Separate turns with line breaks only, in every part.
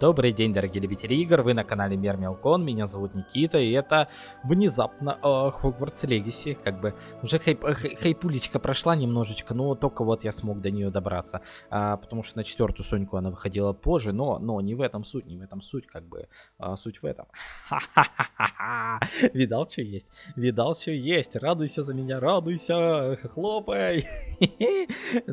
Добрый день, дорогие любители игр, вы на канале Мир Мелкон, меня зовут Никита, и это внезапно э, Хогвартс Легаси, как бы уже хайп, э, хайпулечка прошла немножечко, но только вот я смог до нее добраться, а, потому что на четвертую Соньку она выходила позже, но, но не в этом суть, не в этом суть, как бы, а, суть в этом. Видал, что есть? Видал, что есть? Радуйся за меня, радуйся, хлопай.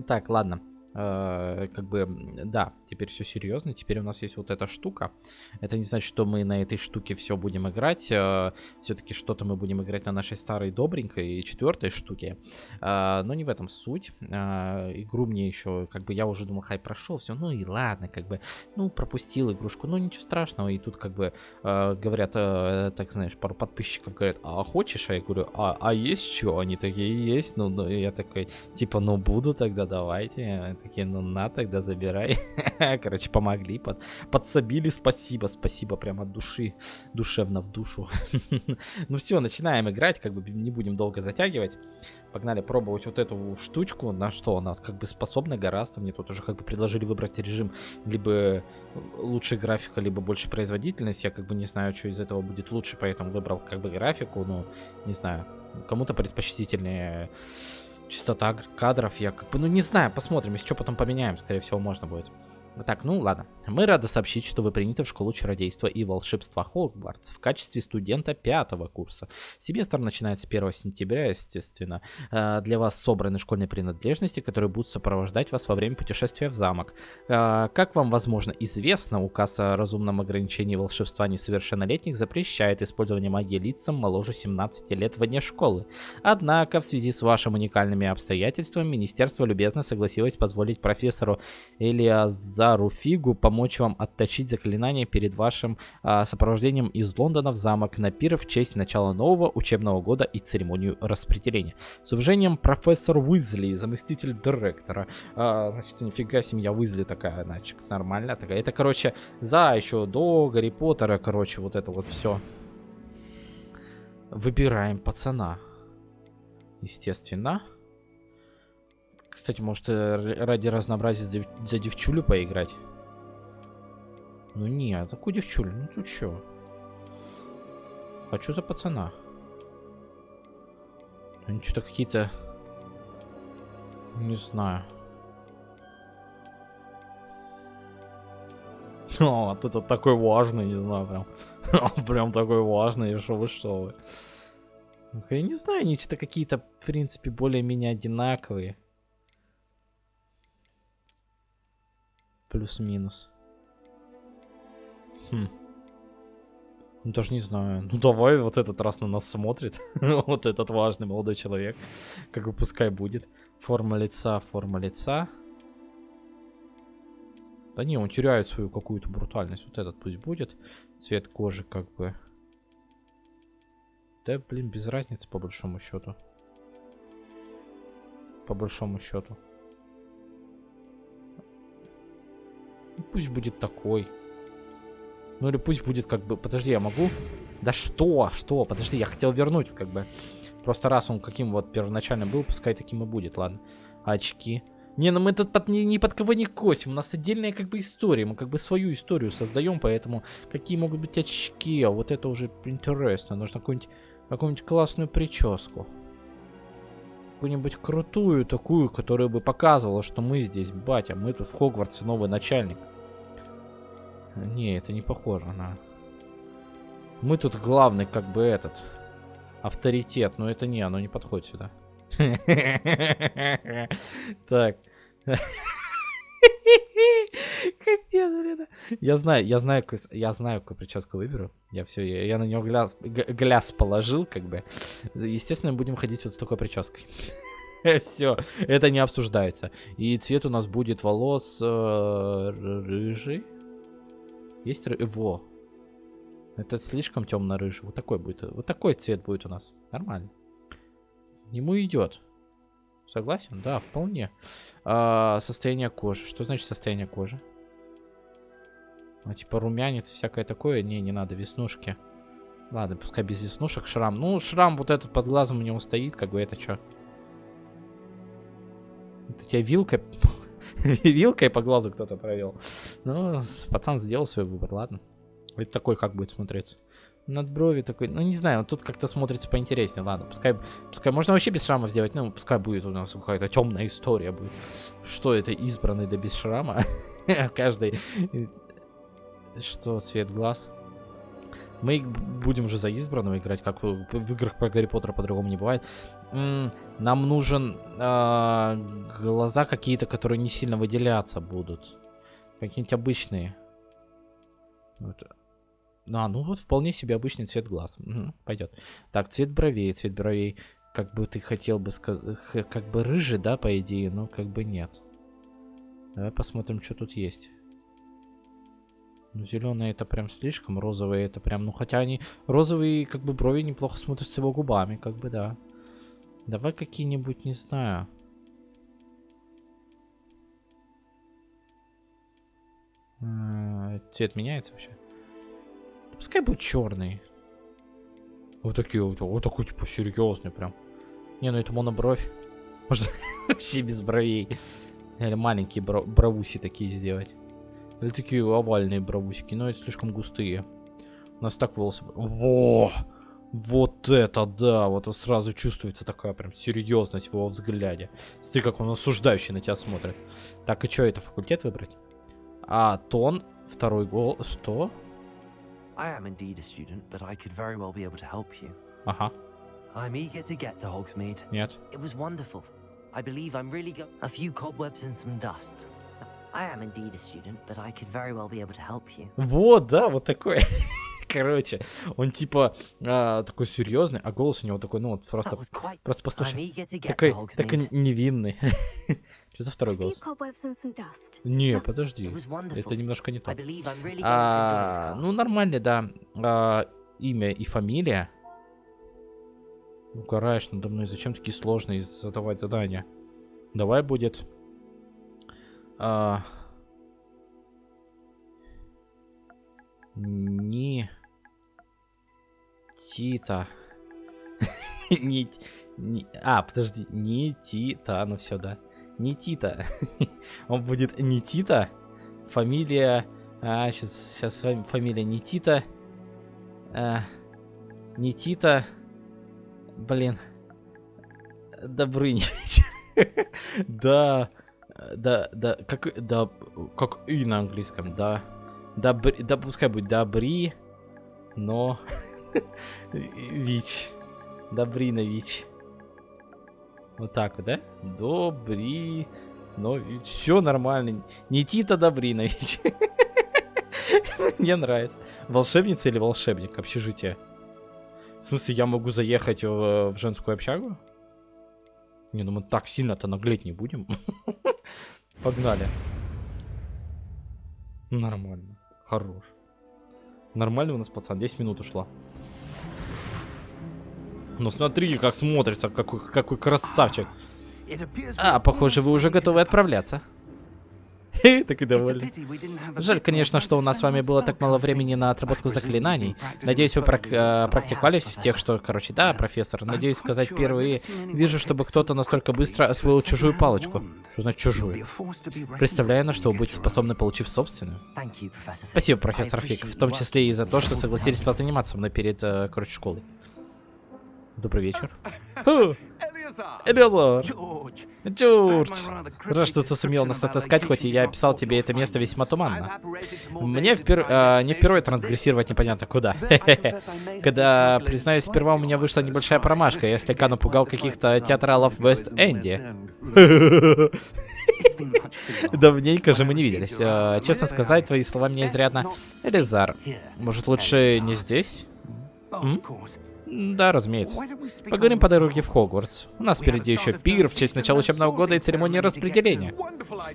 Так, ладно. Э, как бы, да, теперь все серьезно. Теперь у нас есть вот эта штука. Это не значит, что мы на этой штуке все будем играть. Э, Все-таки что-то мы будем играть на нашей старой добренькой четвертой штуке. Э, но не в этом суть. Игру мне еще, как бы, я уже думал, хай прошел, все, ну и ладно, как бы, ну, пропустил игрушку, ну, ничего страшного. И тут, как бы, говорят, так знаешь, пару подписчиков говорят, а хочешь? А я говорю, а, а есть что? Они такие, есть. Ну, ну, я такой, типа, ну, буду тогда, давайте такие, ну на, тогда забирай. Короче, помогли, под, подсобили, спасибо, спасибо прям от души, душевно в душу. ну все, начинаем играть, как бы не будем долго затягивать. Погнали пробовать вот эту штучку, на что она как бы способна гораздо. Мне тут уже как бы предложили выбрать режим либо лучше графика, либо больше производительность. Я как бы не знаю, что из этого будет лучше, поэтому выбрал как бы графику, ну, не знаю. Кому-то предпочтительнее Частота кадров я как бы, ну не знаю, посмотрим, если что потом поменяем, скорее всего можно будет. Так, ну ладно. Мы рады сообщить, что вы приняты в школу чародейства и волшебства Хогвартс в качестве студента пятого курса. Семестр начинается 1 сентября, естественно. Э, для вас собраны школьные принадлежности, которые будут сопровождать вас во время путешествия в замок. Э, как вам, возможно, известно, указ о разумном ограничении волшебства несовершеннолетних запрещает использование магии лицам моложе 17 лет вне школы. Однако, в связи с вашими уникальными обстоятельствами, Министерство любезно согласилось позволить профессору Элиаза Зару Фигу помочь вам отточить заклинание перед вашим а, сопровождением из Лондона в замок на пир в честь начала нового учебного года и церемонию распределения. С уважением, профессор Уизли, заместитель директора. А, значит, нифига семья Уизли такая, значит, нормальная такая. Это, короче, за еще до Гарри Поттера, короче, вот это вот все. Выбираем пацана. Естественно. Кстати, может э, ради разнообразия за девчулю поиграть? Ну не, а такую девчулю, ну тут что? Хочу за пацана. Они что-то какие-то... Не знаю. О, вот это такой важный, не знаю, прям. прям такой важный, что вы, что вы. Я не знаю, они что-то какие-то, в принципе, более-менее одинаковые. Плюс-минус. Хм. Ну, даже не знаю. Ну, давай вот этот раз на нас смотрит. вот этот важный молодой человек. Как бы пускай будет. Форма лица, форма лица. Да не, он теряет свою какую-то брутальность. Вот этот пусть будет. Цвет кожи как бы. Да, блин, без разницы по большому счету. По большому счету. Пусть будет такой. Ну или пусть будет как бы... Подожди, я могу? Да что? Что? Подожди, я хотел вернуть как бы. Просто раз он каким вот первоначально был, пускай таким и будет, ладно. Очки. Не, ну мы тут под, ни, ни под кого не косим. У нас отдельная как бы история. Мы как бы свою историю создаем, поэтому какие могут быть очки? А вот это уже интересно. Нужно какую-нибудь какую классную прическу какую-нибудь крутую такую, которая бы показывала, что мы здесь, батя, мы тут в Хогвартсе новый начальник. Не, это не похоже на... Мы тут главный, как бы, этот, авторитет, но это не, оно не подходит сюда. Так. Капец, блин. Я знаю, я знаю, я знаю, какую прическу выберу. Я все, я, я на него гляз, гляз положил, как бы. Естественно, будем ходить вот с такой прической. Все, это не обсуждается. И цвет у нас будет волос э, рыжий. Есть ры... Во. Это слишком темно-рыжий. Вот такой будет. Вот такой цвет будет у нас. Нормально. Ему идет. Согласен? Да, вполне. А, состояние кожи. Что значит состояние кожи? А, типа румянец, всякое такое. Не, не надо, веснушки. Ладно, пускай без веснушек. Шрам. Ну, шрам вот этот под глазом у него стоит, как бы это что? Это тебя вилка... Вилкой по глазу кто-то провел. Ну, пацан сделал свой выбор, ладно. Это такой как будет смотреться? Над брови такой, ну не знаю, тут как-то смотрится поинтереснее. Ладно, пускай, пускай можно вообще без шрама сделать, ну пускай будет у нас какая-то темная история будет. Что это избранный да без шрама? Каждый. Что, цвет глаз? Мы будем уже за избранного играть, как в, играх про Гарри Поттера по-другому не бывает. Нам нужен э, глаза какие-то, которые не сильно выделяться будут. Какие-нибудь обычные. Вот. А, ну вот вполне себе обычный цвет глаз. Угу, пойдет. Так, цвет бровей, цвет бровей. Как бы ты хотел бы сказать, как бы рыжий, да, по идее, но как бы нет. Давай посмотрим, что тут есть. Ну, зеленые это прям слишком, розовые это прям, ну, хотя они, розовые, как бы, брови неплохо смотрятся его губами, как бы, да. Давай какие-нибудь, не знаю. А, цвет меняется вообще? Пускай будет черный. Вот такие вот, вот такой, типа, серьезный прям. Не, ну это монобровь. Можно вообще без бровей. Или маленькие бро бровуси такие сделать. Или такие овальные бровусики, но это слишком густые. У нас так волосы... Во! Вот это да! Вот сразу чувствуется такая прям серьезность в его взгляде. Смотри, как он осуждающий на тебя смотрит. Так, и что, это факультет выбрать? А, тон, второй гол... Что? I am indeed a student, but I could very well be able to help you. Ага. I'm eager to get to Hogsmeade. Нет. It was wonderful. I believe I'm really go a few cobwebs and some dust. I am indeed a student, but I could very well be able to help you. Вот, да, вот такой. Короче, он типа а, такой серьезный, а голос у него такой, ну вот просто, просто послушай, такой, такой невинный. Что за второй голос? Не, подожди, это немножко не то. А, ну нормально, да. А, имя и фамилия. Угораешь надо мной, зачем такие сложные задавать задания? Давай будет... А... Не... Тита. не, не... А, подожди. Не Тита. Ну все, да. Не Тита. Он будет не Тита. Фамилия... А, сейчас, сейчас фамилия не Тита. А, не Тита. Блин. Добрынич. да. Да, да, как, да, как и на английском, да. Добри, да пускай будет добри, но... Вич. Добринович. Вот так вот, да? Добри... Но все нормально. Не Тита Добринович. Мне нравится. Волшебница или волшебник? Общежитие. В смысле, я могу заехать в, в женскую общагу? Не, ну мы так сильно-то наглеть не будем. Погнали. Нормально. Хорош. Нормально у нас, пацан. 10 минут ушло. Ну смотри, как смотрится, какой, какой красавчик. А, похоже, вы уже готовы отправляться. Так и довольны. Жаль, конечно, что у нас с вами было так мало времени на отработку заклинаний. Надеюсь, вы прак э, практиковались в тех, что... Короче, да, профессор, надеюсь сказать впервые. Вижу, чтобы кто-то настолько быстро освоил чужую палочку. Что значит чужую? Представляю, на что вы будете способны, получив собственную. Спасибо, профессор Фик, в том числе и за то, что согласились позаниматься мной перед, э, короче, школой. Добрый вечер. Элиазар! Джордж! Рад, что ты сумел нас отыскать, хоть и я описал тебе это место весьма туманно. Мне впер... э, не впервые трансгрессировать непонятно куда. Когда, признаюсь, сперва у меня вышла небольшая промашка, я слегка напугал каких-то театралов в Вест-Энде. Давненько же мы не виделись. Э, честно сказать, твои слова меня изрядно... Элизар, может лучше не здесь? М? Да, разумеется. Поговорим по дороге в Хогвартс. У нас впереди еще пир в честь начала учебного года и церемонии распределения.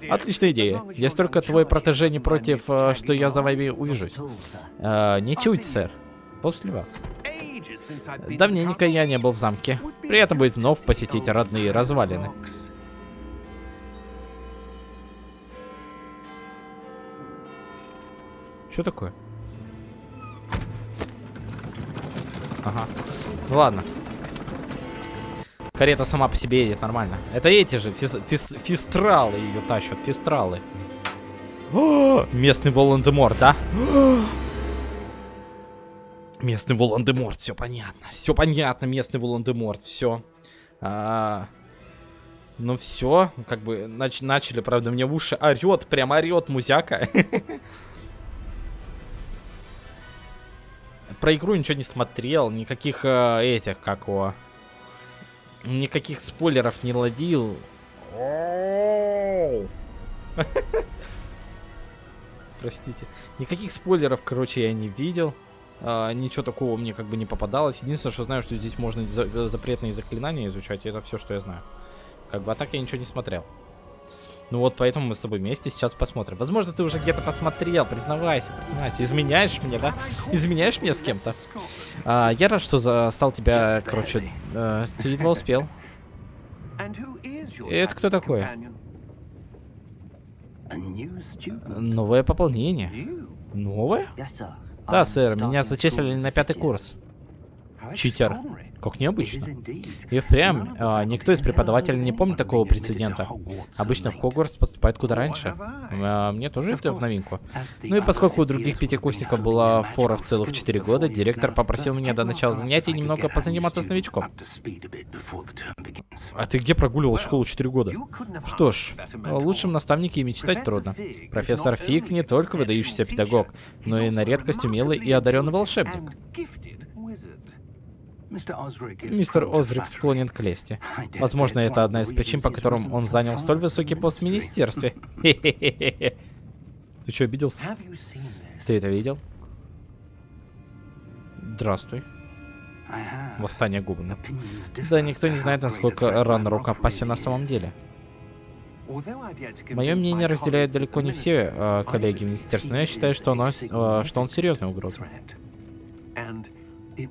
Отличная идея. Есть только твой протеже не против, э, что я за вами увижусь. А, не чуть, сэр. После вас. Давненько я не был в замке. Приятно будет вновь посетить родные развалины. Что такое? Ага. Ну ладно. Карета сама по себе едет нормально. Это эти же, физ, физ, фистралы ее тащат, фистралы. О, местный Волан-де-Морт, да? местный Волан-де-Морт, все понятно. Все понятно, местный Волан-де-Морт, все. А, ну все, как бы нач начали, правда, мне в уши орет, прям орет музяка. Про игру ничего не смотрел, никаких э, этих, как его... Никаких спойлеров не ловил. Простите. Никаких спойлеров, короче, я не видел. А, ничего такого мне как бы не попадалось. Единственное, что знаю, что здесь можно за запретные заклинания изучать. И это все, что я знаю. Как бы, а так я ничего не смотрел. Ну вот, поэтому мы с тобой вместе сейчас посмотрим. Возможно, ты уже где-то посмотрел, признавайся, признавайся. Изменяешь мне, да? Изменяешь мне с кем-то? А, я рад, что застал тебя, короче, э, ты едва успел. И это кто такой? Новое пополнение. Новое? Да, сэр, меня зачислили на пятый курс. Читер. Как необычно. И впрямь, а, никто из преподавателей не помнит такого прецедента. Обычно в Хогвартс поступает куда раньше. А, мне тоже это в новинку. Ну и поскольку у других пятикурсников была фора в целых 4 года, директор попросил меня до начала занятий немного позаниматься с новичком. А ты где прогуливал школу 4 года? Что ж, о лучшем наставнике и мечтать трудно. Профессор Фиг не только выдающийся педагог, но и на редкость умелый и одаренный волшебник. Мистер Озрик склонен к лести. Возможно, это одна из причин, по которым он занял столь высокий пост в министерстве. Ты что, обиделся? Ты это видел? Здравствуй. Восстание Губана. Да, никто не знает, насколько Ранрок опасен на самом деле. Мое мнение разделяют далеко не все э, коллеги в министерстве, но я считаю, что, оно, э, что он серьезная угроза.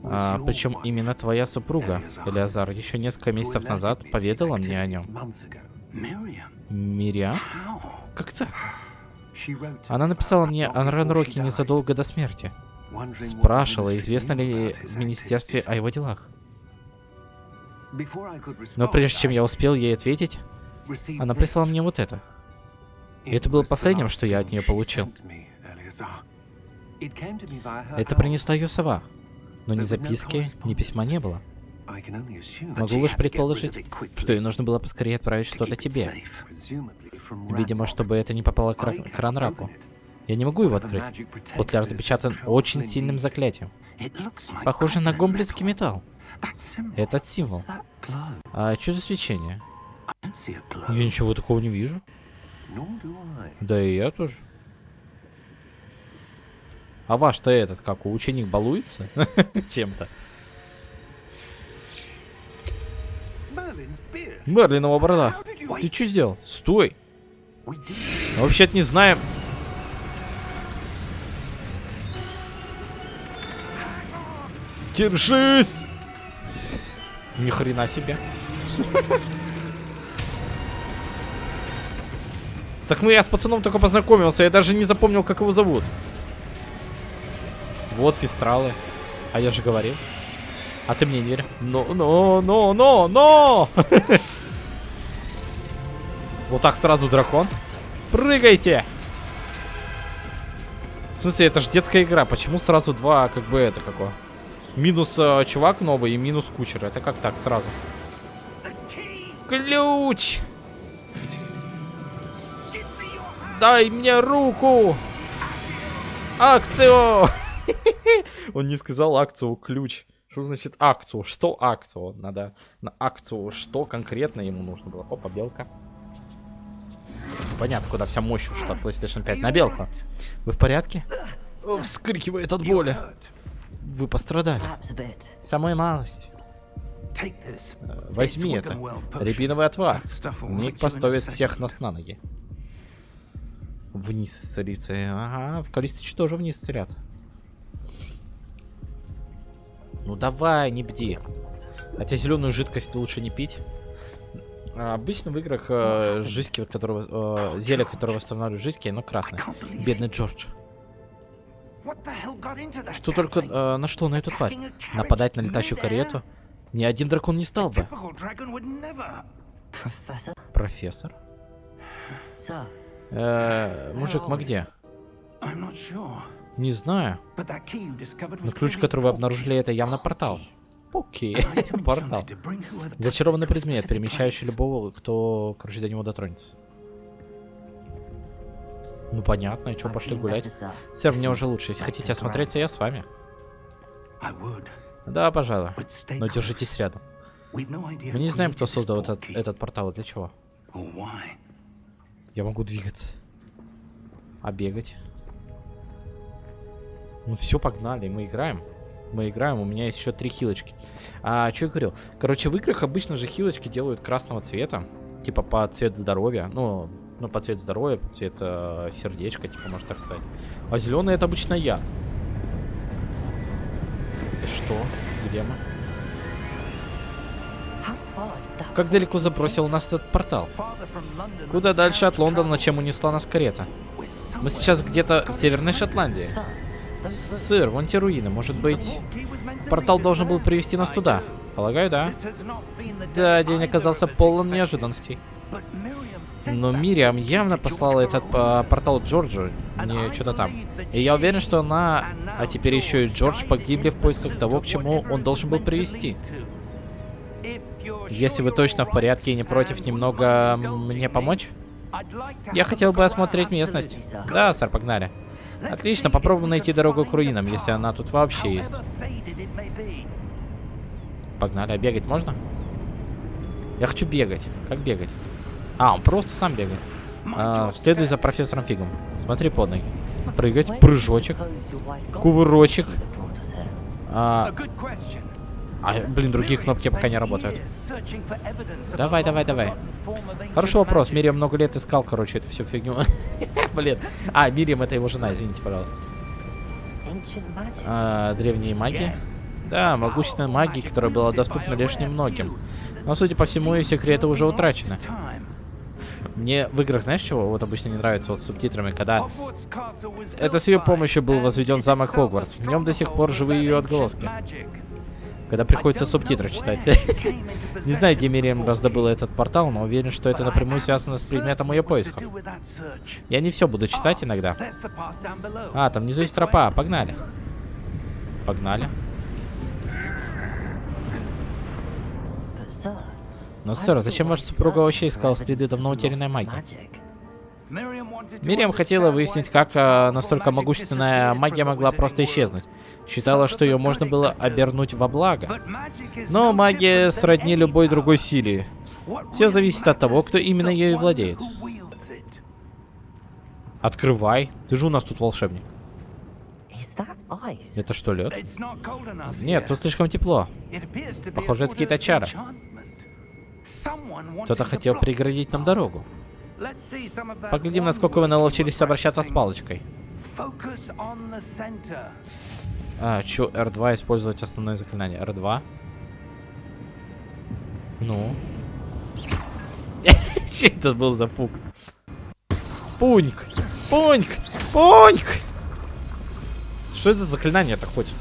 А, причем именно твоя супруга, Элиазар, еще несколько месяцев назад поведала мне о нем. Мириам? Как так? Она написала мне о Ранроке незадолго до смерти. Спрашивала, известно ли в министерстве о его делах. Но прежде чем я успел ей ответить, она прислала мне вот это. И это было последним, что я от нее получил. Это принесла ее сова. Но ни записки, ни письма не было. Могу лишь предположить, что ей нужно было поскорее отправить что-то тебе. Видимо, чтобы это не попало к, к Ранраку. Я не могу его открыть. Футляр запечатан очень сильным заклятием. Похоже на гомблинский металл. Этот символ. А что за свечение? Я ничего такого не вижу. Да и я тоже. А ваш-то этот, как, ученик балуется чем-то? Мерлинова борода. Ты что сделал? Стой. Вообще-то не знаем. Держись! Ни хрена себе. Так ну я с пацаном только познакомился, я даже не запомнил, как его зовут. Вот фистралы. А я же говорил. А ты мне не веришь? Но, но, но, но, но! Вот так сразу дракон. Прыгайте! В смысле, это же детская игра. Почему сразу два, как бы, это какое? Минус э, чувак новый и минус кучер. Это как так сразу? Ключ! Дай мне руку! Акцию! Он не сказал акцию ключ. Что значит акцию? Что акцию? Надо на акцию, что конкретно ему нужно было. Опа, белка. Понятно, куда вся мощь ушла PlayStation 5. На белку. Вы в порядке? Вскрикивает от боли. Вы пострадали. Самая малость. Возьми это. Рябиновый отвар. Ник поставит всех нас на ноги. Вниз исцелиться. Ага, в Калистич тоже вниз исцеляться. Ну давай, не бди. Хотя зеленую жидкость лучше не пить. А, обычно в играх э, жизнь, которого, э, зелье, которое восстанавливает жизнь, оно красное. Бедный Джордж. Что только... Э, на что на эту тварь? Нападать на летающую карету? Ни один дракон не стал бы. Профессор? Э, мужик, мы где? Не знаю. Но ключ, который вы обнаружили, это явно портал. Окей, портал. Зачарованный предмет, перемещающий любого, кто, короче, до него дотронется. Ну понятно, и
I'm
пошли гулять? Сэр, мне уже лучше. Если хотите осмотреться, я с вами. Да, пожалуй. Но держитесь рядом. Мы не знаем, кто создал этот, этот портал и для чего. Я могу двигаться. А бегать? Ну все, погнали, мы играем. Мы играем, у меня есть еще три хилочки. А, что я говорил? Короче, в играх обычно же хилочки делают красного цвета. Типа по цвет здоровья. Ну, ну по цвет здоровья, по цвет э, сердечка, типа, можно так сказать. А зеленый это обычно я. Что? Где мы? Как далеко забросил нас этот портал? Куда дальше от Лондона, чем унесла нас карета? Мы сейчас где-то в Северной. Шотландии.
Ruins-
вон те руины. Может быть, портал должен был привести нас туда? Полагаю, да. Да, день оказался полон неожиданностей. Но Мириам явно послала этот
reason.
портал Джорджу, не что-то там. И я уверен, что она, а теперь еще и Джордж погибли в поисках того, к чему он должен был привести. Если вы точно в порядке и не против немного мне помочь, я хотел бы осмотреть местность. Да, сэр, погнали. Отлично, попробуем найти дорогу к руинам, если она тут вообще есть. Погнали, а бегать можно? Я хочу бегать. Как бегать? А, он просто сам бегает. А, следуй за профессором Фигом. Смотри под ноги. Прыгать, прыжочек, кувырочек. А, а, блин, другие кнопки пока не работают. Давай, давай, давай. Хороший вопрос. Мириам много лет искал, короче, эту всю фигню. Блин. А, Мириам это его жена, извините, пожалуйста. А, древние маги? Да, могущественная магия, которая была доступна лишь немногим. Но, судя по всему, ее секреты уже утрачены. Мне в играх, знаешь чего, вот обычно не нравится вот с субтитрами, когда... Это с ее помощью был возведен замок Хогвартс. В нем до сих пор живы ее отголоски. Когда приходится субтитры читать. Не знаю, где Мириам раздобыла этот портал, но уверен, что это напрямую связано с предметом ее поисков. Я не все буду читать иногда. А, там внизу есть тропа, погнали. Погнали. Но, сэр, зачем ваша супруга вообще искала следы давно утерянной магии? Мириам хотела выяснить, как а, настолько могущественная магия могла просто исчезнуть. Считала, что ее можно было обернуть во благо. Но магия сродни любой другой силе. Все зависит от того, кто именно ею владеет. Открывай. Ты же у нас тут волшебник. Это что, лед? Нет, тут слишком тепло.
Похоже, это какие-то чары.
Кто-то хотел преградить нам дорогу. Поглядим, насколько вы наловчились обращаться с палочкой. А, чё, R2 использовать основное заклинание. R2. Ну. Че это был за пук? Пуньк! Пуньк! Пуньк! Что это за заклинание так хоть?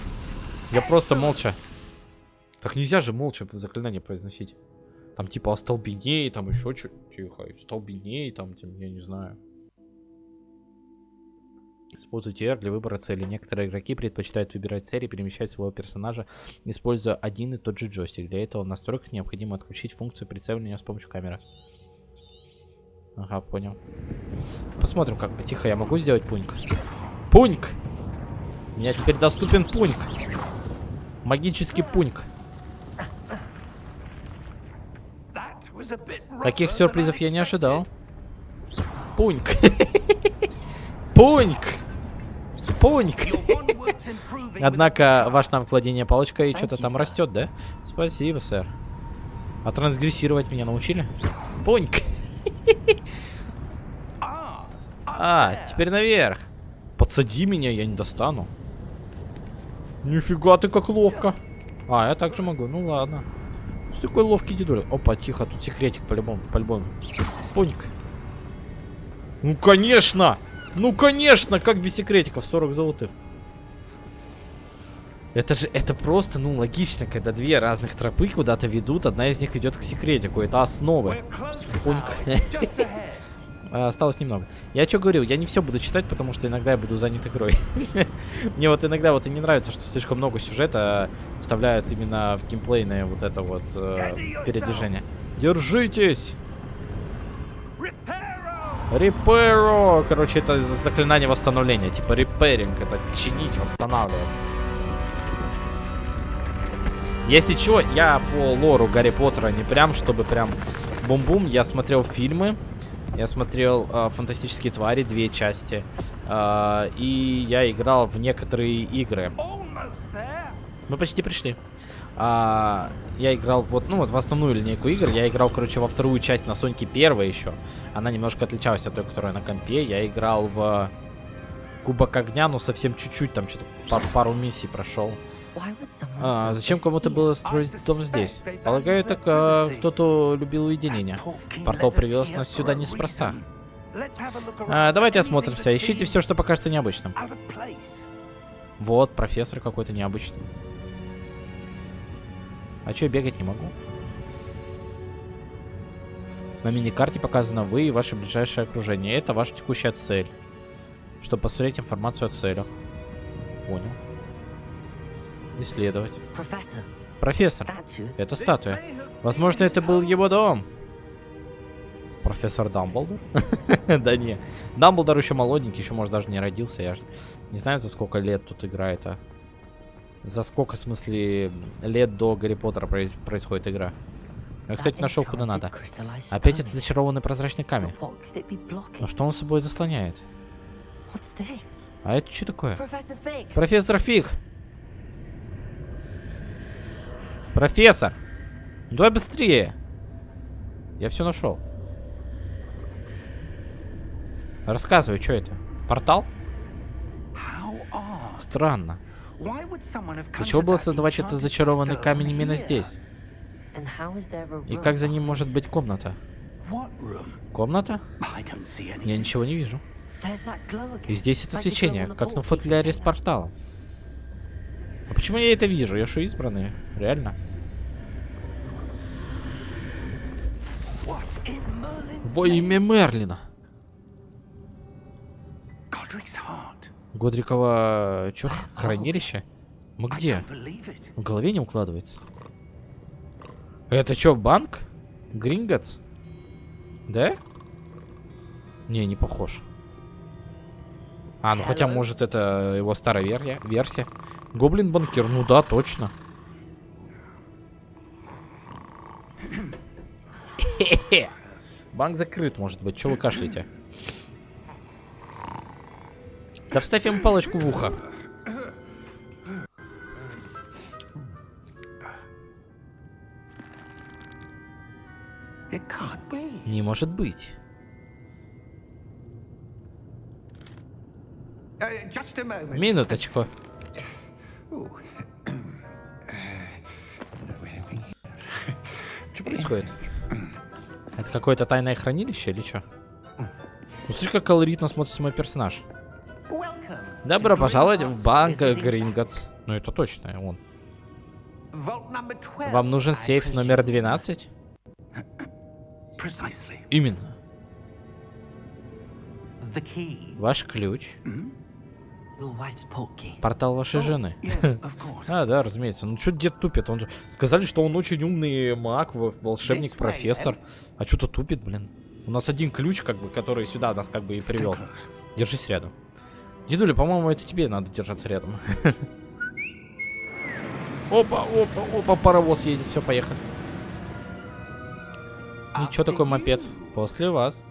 Я просто молча. Так нельзя же молча заклинание произносить. Там типа остолбеней, там еще что Тихо, остолбеней, там, я не знаю. Используйте R для выбора цели. Некоторые игроки предпочитают выбирать цель и перемещать своего персонажа, используя один и тот же джойстик. Для этого в настройках необходимо отключить функцию прицеливания с помощью камеры. Ага, понял. Посмотрим, как... Тихо, я могу сделать пуньк? Пуньк! У меня теперь доступен пуньк. Магический пуньк. Таких сюрпризов я не ожидал. Пуньк. Пуньк. Пуньк. Однако ваш навык владения палочкой что-то там растет, да? Спасибо, сэр. А трансгрессировать меня научили? Пуньк. А, теперь наверх. Подсади меня, я не достану. Нифига ты как ловко. А, я также могу. Ну ладно. Что такой ловкий дедуля? Опа, тихо, тут секретик по-любому, по-любому. Пуньк. Ну, конечно! Ну, конечно! Как без секретиков? 40 золотых. Это же, это просто, ну, логично, когда две разных тропы куда-то ведут, одна из них идет к секретику, это
ahead.
А, Осталось немного. Я что говорил, я не все буду читать, потому что иногда я буду занят игрой. Мне вот иногда вот и не нравится, что слишком много сюжета вставляют именно в геймплейное вот это вот э, передвижение. Держитесь! Репэро! Короче, это за- заклинание восстановления. Типа репэринг. Это чинить, восстанавливать. Если чё, я по лору Гарри Поттера не прям, чтобы прям бум-бум. Я смотрел фильмы. Я смотрел э, «Фантастические твари», две части. Э, и я играл в некоторые игры. Мы почти пришли. А, я играл вот, ну вот в основную линейку игр. Я играл, короче, во вторую часть на Соньке первой еще. Она немножко отличалась от той, которая на компе. Я играл в Кубок огня, но совсем чуть-чуть, там что-то пар- пару миссий прошел. А, зачем кому-то было строить дом здесь? Полагаю, так а, кто-то любил уединение. Портал привез нас сюда неспроста. А, давайте осмотримся. Ищите все, что покажется необычным. Вот, профессор какой-то необычный. А я бегать не могу? На миникарте показано вы и ваше ближайшее окружение. Это ваша текущая цель. Чтобы посмотреть информацию о целях. Понял. Исследовать. Профессор,
statue.
это статуя. Возможно, это был его дом. Профессор Дамблдор? Да не. Дамблдор еще молоденький, еще, может, даже не родился. Я не знаю, за сколько лет тут играет, а. За сколько, в смысле, лет до Гарри Поттера происходит игра. Я, кстати, нашел куда надо. Опять этот зачарованный прозрачный камень. Но что он собой заслоняет? А это что такое? Профессор Фиг! Профессор! Давай быстрее! Я все нашел. Рассказывай, что это? Портал? Странно.
Why would someone have
Для чего
conjured
было создавать этот зачарованный камень именно
here?
здесь?
And how is there a
И
room
как за ним может быть комната?
What room?
Комната?
I don't see
Я
anything.
ничего не вижу.
There's that glow again.
И здесь это свечение, как на футляре с порталом. А почему я это вижу? Я что, избранный? Реально? Во имя Мерлина. Годрикова... Чё, хранилище? Мы где? В голове не укладывается. Это что, банк? Гринготс? Да? Не, не похож. А, ну хотя, может, это его старая версия. версия. Гоблин-банкир, ну да, точно. Банк закрыт, может быть. Чего вы кашляете? Да вставь ему палочку в ухо. Не может быть.
Uh.
Минуточку. Что происходит? Это какое-то тайное хранилище или что? Ну, смотри, как колоритно смотрится мой персонаж. Добро пожаловать в банк Гринготс. Ну, это точно он.
Vault number 12,
Вам нужен сейф номер
presume.
12?
Precisely.
Именно. Ваш ключ.
Portkey.
Портал вашей
Oh,
жены. А, да, разумеется. Ну что дед тупит? Он же... Сказали, что он очень умный маг, волшебник, профессор. А что-то тупит, блин. У нас один ключ, как бы, который сюда нас как бы и привел. Держись рядом. Дедуля, по-моему, это тебе надо держаться рядом. Опа, опа, опа, паровоз едет. Все, поехали. Ничего
After
такой мопед. После вас.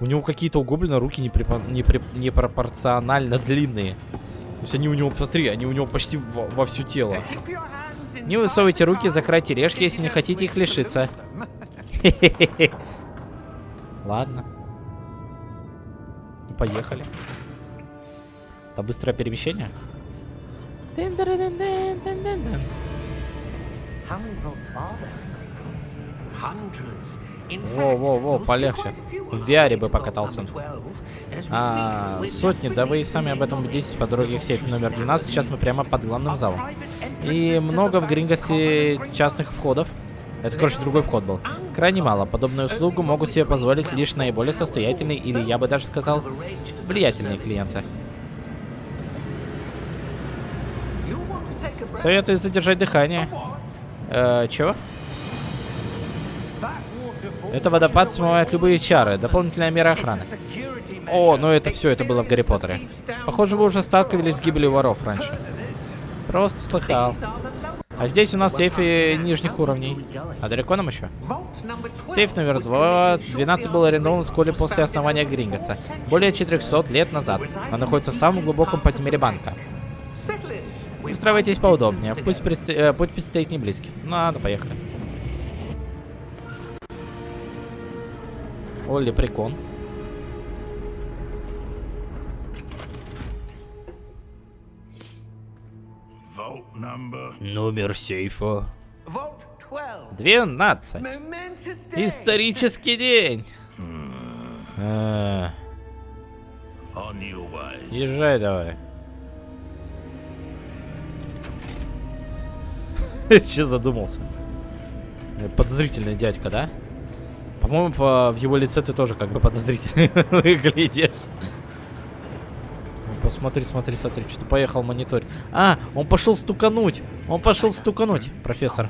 У него какие-то у гоблина руки непрепо- непре- непропорционально длинные. То есть они у него, посмотри, они у него почти во, во всё тело. Не высовывайте руки, закройте решки, если не хотите их лишиться. Ладно. Поехали. Это быстрое перемещение? Во-во-во, полегче. В VR бы покатался.
Vault number 12 as we
А, сотни, да вы и сами об этом убедитесь по дороге к сейфу номер 12. Сейчас мы прямо под главным залом. И много в Грингосе частных входов. Это, короче, другой вход был. Крайне мало. Подобную услугу могут себе позволить лишь наиболее состоятельные или, я бы даже сказал, влиятельные клиенты. Советую задержать дыхание. Э, чего? Это водопад смывает любые чары. Дополнительная мера охраны. О, ну это все, это было в Гарри Поттере. Похоже, вы уже сталкивались с гибелью воров раньше. Просто слыхал. А здесь у нас сейфы нижних уровней. А далеко нам еще?
Vault number 12
Сейф номер
was
2,
commissioned
12
shortly
был арендован вскоре после основания Гринготса. Более
centuries
400 лет назад. Он находится в самом глубоком подземелье банка. Устраивайтесь поудобнее. Пусть предсто- э, путь предстоит не близкий. Ну ладно, поехали. Олли, прикон. Номер сейфа.
Vault 12.
12.
Momentous day.
Исторический день. Э,
your way.
Езжай давай. Че задумался? Э, Подозрительный дядька, да? По-моему, по- в его лице ты тоже как бы подозрительный выглядишь. Ну, Посмотри, смотри, смотри, что поехал монитор. А, он пошел стукануть. Он пошел стукануть, профессор.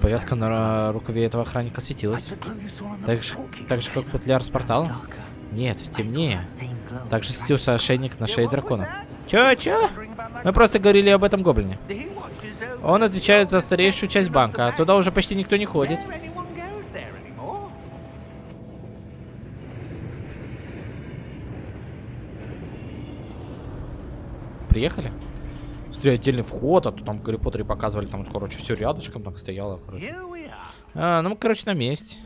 Повязка на рукаве этого охранника светилась. Так же, так же как футляр с порталом? Нет, темнее. Также светился ошейник на шее дракона. Чё, чё? Мы просто говорили об этом гоблине. Он отвечает за старейшую часть банка, а туда уже почти никто не ходит. Приехали? Смотри, отдельный вход, а то там Гарри Поттере показывали, там, короче, все рядышком так стояло. короче. А, ну, мы, короче, на месте.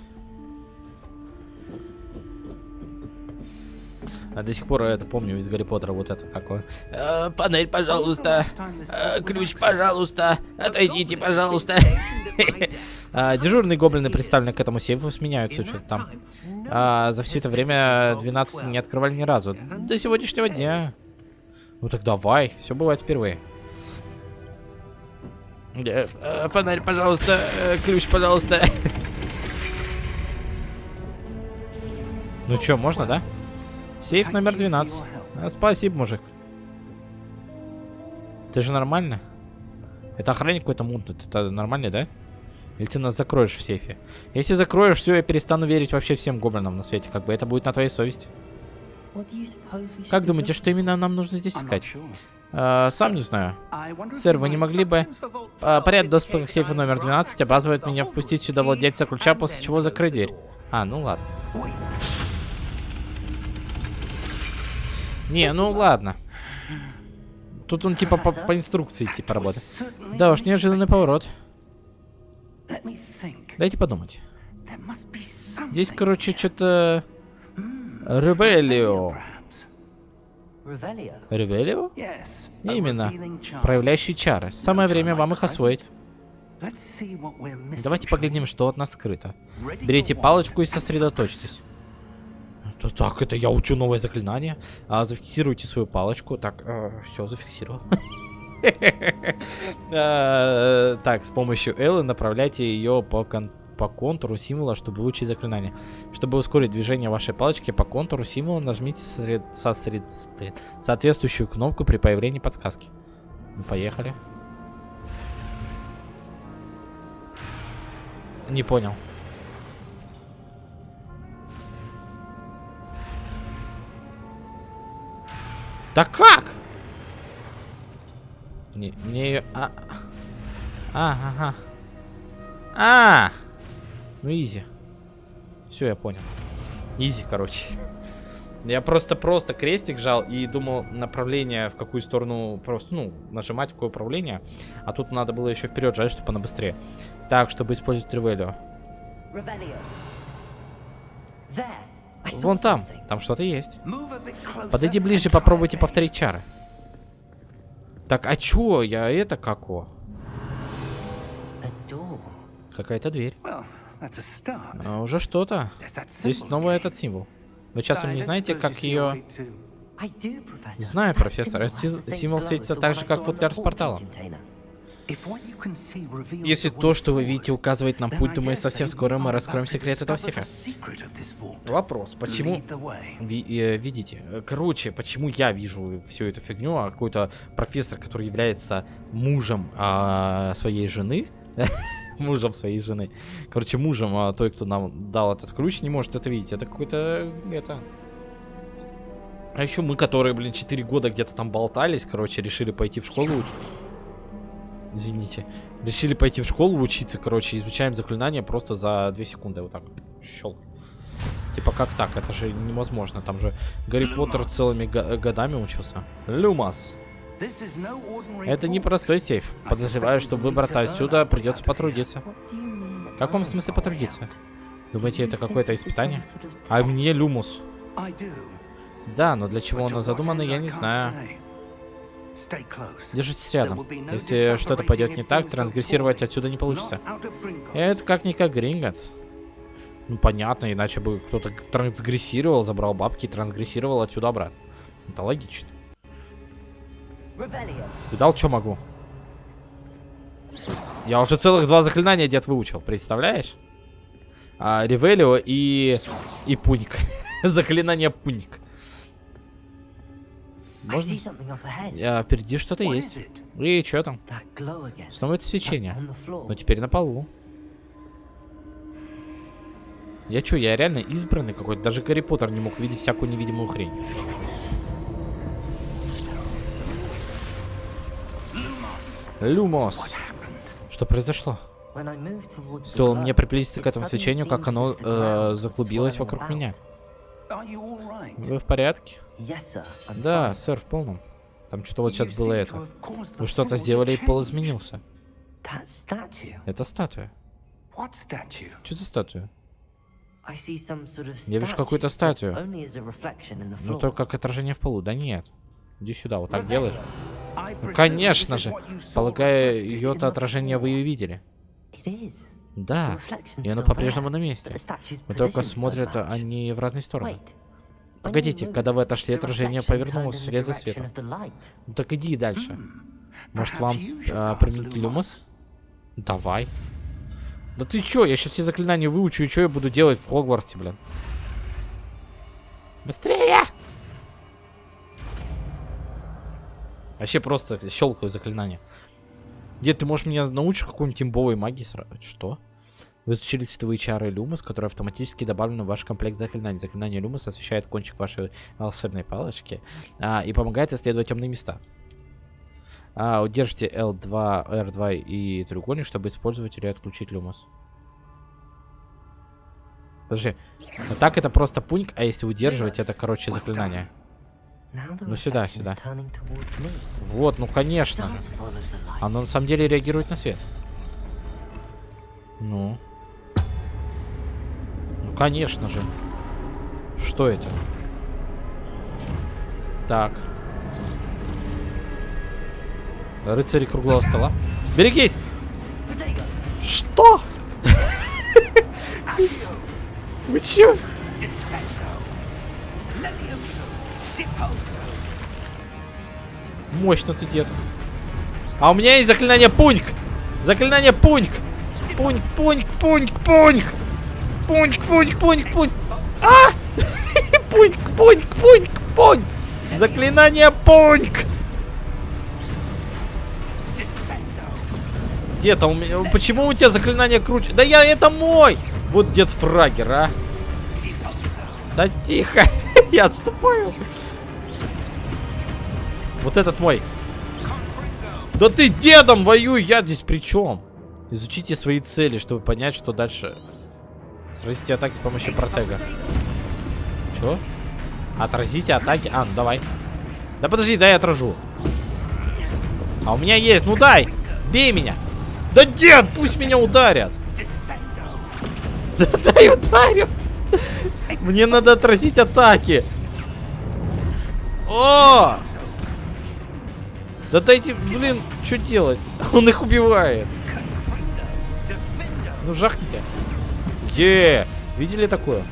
А до сих пор это помню из Гарри Поттера вот это какое. Э, панель, пожалуйста. Э, ключ, пожалуйста. Отойдите, пожалуйста. А, Дежурные гоблины, представленные к этому сейфу, сменяются что-то там. А, за все это время 12 не открывали ни разу. До сегодняшнего дня. Ну так давай, все бывает впервые. Э, э, Фонарь, пожалуйста. э, Ключ, пожалуйста. Ну что, можно, да? Сейф номер 12. А, спасибо, мужик. Ты же нормально? Это охранник какой-то мутный. Это нормально, да? Или ты нас закроешь в сейфе? Если закроешь, все, я перестану верить вообще всем гоблинам на свете. Как бы это будет на твоей совести. Как думаете, что именно нам нужно здесь искать? А, сам не знаю. Сэр, вы не могли бы... А, поряд доступа к сейфу номер 12 обязывает меня впустить сюда владельца ключа, после чего закрыть дверь. А, ну ладно. Не, ну ладно. Тут он типа по, по инструкции типа работает. Да уж, неожиданный поворот. Дайте подумать. Здесь, короче, что-то... Ревелио. Ревелио? Именно. Проявляющие чары. Самое время вам их освоить. Давайте поглядим, что от нас скрыто. Берите палочку и сосредоточьтесь. Так, это я учу новое заклинание. А, зафиксируйте свою палочку. Так, все, зафиксировал. Э, Так, с помощью Эллы направляйте ее по, по контуру символа, чтобы выучить заклинание. Чтобы ускорить движение вашей палочки по контуру символа, нажмите соответствующую кнопку при появлении подсказки. Ну, поехали. Не понял. Да как? Не, мне ее... А, а, ага. А, ну изи. Все, я понял. Изи, короче. Я просто-просто крестик жал и думал направление в какую сторону просто, ну, нажимать какое управление. А тут надо было еще вперед жать, чтобы она быстрее. Так, чтобы использовать Ревелио. Вон там, там что-то есть. Подойди ближе, попробуйте повторить чары. Так, а чё? Я это како? Какая-то дверь. А, уже что-то. Здесь снова
again.
этот символ. Вы часом не знаете, как ее...
Professor.
Знаю, профессор, этот символ светится так же, как футляр с порталом. Если то, что вы видите, указывает нам путь, то мы совсем скоро мы раскроем секрет этого сейфа. Вопрос, почему... Ви- э, видите, э, короче, почему я вижу всю эту фигню, а какой-то профессор, который является мужем а, своей жены, мужем своей жены, короче, мужем а, той, кто нам дал этот ключ, не может это видеть. Это какой-то, это... А еще мы, которые, блин, 4 года где-то там болтались, короче, решили пойти в школу уч- Извините. Решили пойти в школу учиться, короче, изучаем заклинания просто за 2 секунды. Вот так. Щелк. Типа как так? Это же невозможно. Там же Гарри Поттер
Люмас.
целыми го- годами учился. Люмас. Это не простой сейф. Подозреваю, чтобы выбраться отсюда, придется потрудиться. В каком смысле потрудиться? Думаете, это какое-то испытание? А мне Люмус. Да, но для чего оно задумано, я не знаю. Держитесь рядом. Если что-то пойдет не так, трансгрессировать отсюда не получится. Это как-никак Гринготс. Ну понятно, иначе бы кто-то трансгрессировал, забрал бабки и трансгрессировал отсюда обратно. Это логично. Видал, что могу? Я уже целых два заклинания дед выучил, представляешь? А, Ревелио и... и Пуник. Заклинание Пуник. Можно? А, впереди что-то есть. И что там? Снова это свечение. Но теперь на полу. Я чё, я реально избранный какой-то? Даже Гарри Поттер не мог видеть всякую невидимую хрень. Люмос. Что произошло? Стоило мне приблизиться к этому свечению, как оно э, заклубилось вокруг меня. Вы в порядке? Да, сэр, в полном. Там что-то вот сейчас было это. Вы что-то сделали, и пол изменился. Это статуя. Что за статуя? Я вижу какую-то статую. Ну только как отражение в полу. Да нет. Иди сюда, вот так делаешь. Ну конечно же. Полагаю, ее-то отражение вы и видели. Да. И оно по-прежнему на месте. Но только смотрят они в разные стороны. Погодите, когда вы отошли, отражение повернулось вслед за светом. Ну так иди дальше. Может
Perhaps
вам
pass
применить люмос? Давай. Да ты чё, я сейчас все заклинания выучу, и что я буду делать в Хогвартсе, блин? Быстрее! Вообще просто щелкаю заклинания. Дед, ты можешь меня научить какой-нибудь имбовой магии сразу? Что? Вы изучили световые чары Люмос, которые автоматически добавлены в ваш комплект заклинаний. Заклинание Люмос освещает кончик вашей волшебной палочки а, и помогает исследовать темные места. А, удержите L2, R2 и треугольник, чтобы использовать или отключить Люмос. Подожди. А так это просто пуньк, а если удерживать, это, короче, заклинание. Ну сюда, сюда. Вот, ну конечно. Оно на самом деле реагирует на свет. Ну. Ну, конечно же. Что это? Так. Рыцари круглого стола. Берегись! Что? Вы чё? Мощно ты, дед. А у меня есть заклинание пуньк. Заклинание пуньк. Пуньк, пуньк, пуньк, пуньк. Пуньк, пуньк, пуньк, пуньк. А! Пуньк, пуньк, пуньк, пуньк. Заклинание пуньк. Дед, а у меня... Почему у тебя заклинание круче? Да я... Это мой! Вот дед Фрагер, а. Да тихо. я отступаю. Вот этот мой. Да ты дедом воюй, я здесь при чем? Изучите свои цели, чтобы понять, что дальше. Сразите атаки с помощью протега. Чё? Отразите атаки. А, ну давай. Да подожди, дай я отражу. А у меня есть, ну дай! Бей меня! Да дед, пусть меня ударят! Да дай ударю! Мне надо отразить атаки! О! Да дайте, блин, что делать? Он их убивает. Ну жахните. Где? Видели такое?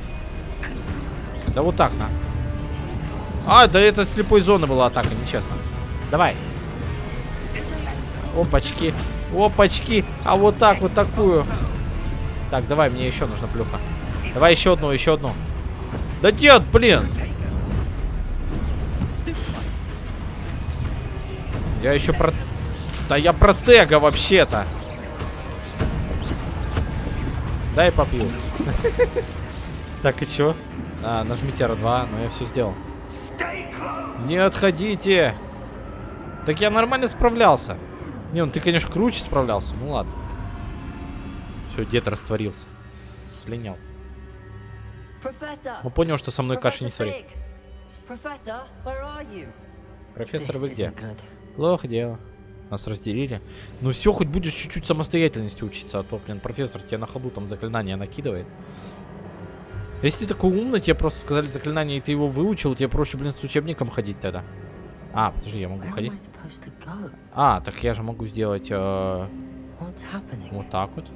Да вот так, на. А, да это слепой зоны была атака, нечестно. Давай. Опачки. Опачки. А вот так, вот такую. Так, давай, мне еще нужна плюха. Давай еще одну, еще одну. Да нет, блин. Я еще про... Да я протега вообще-то. Дай попью. Так, и чё? А, нажмите R2, но я все сделал. Не отходите! Так я нормально справлялся. Не, ну ты, конечно, круче справлялся. Ну ладно. Все, дед растворился. Слинял. Он понял, что со мной каши не
you?
Профессор, вы где? Плохо дело. Нас разделили. Ну все, хоть будешь чуть-чуть самостоятельности учиться, а то, блин, профессор тебе на ходу там заклинания накидывает. Если ты такой умный, тебе просто сказали заклинание, и ты его выучил, тебе проще, блин, с учебником ходить тогда. А, подожди, я могу
Where
ходить? А, так я же могу сделать э, вот так вот.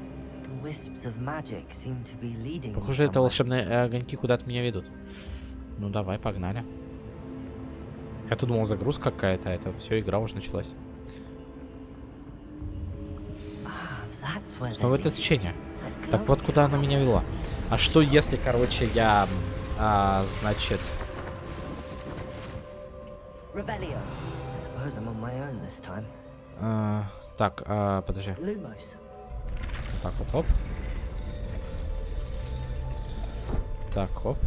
Похоже, это волшебные э, огоньки куда-то меня ведут. Ну давай, погнали. Я-то думал, загрузка какая-то, а это все, игра уже началась. Снова это.
That
Так вот, куда она меня вела. А что если, короче, я, а, значит... А, так, а, подожди. Вот так вот, оп. Так, оп.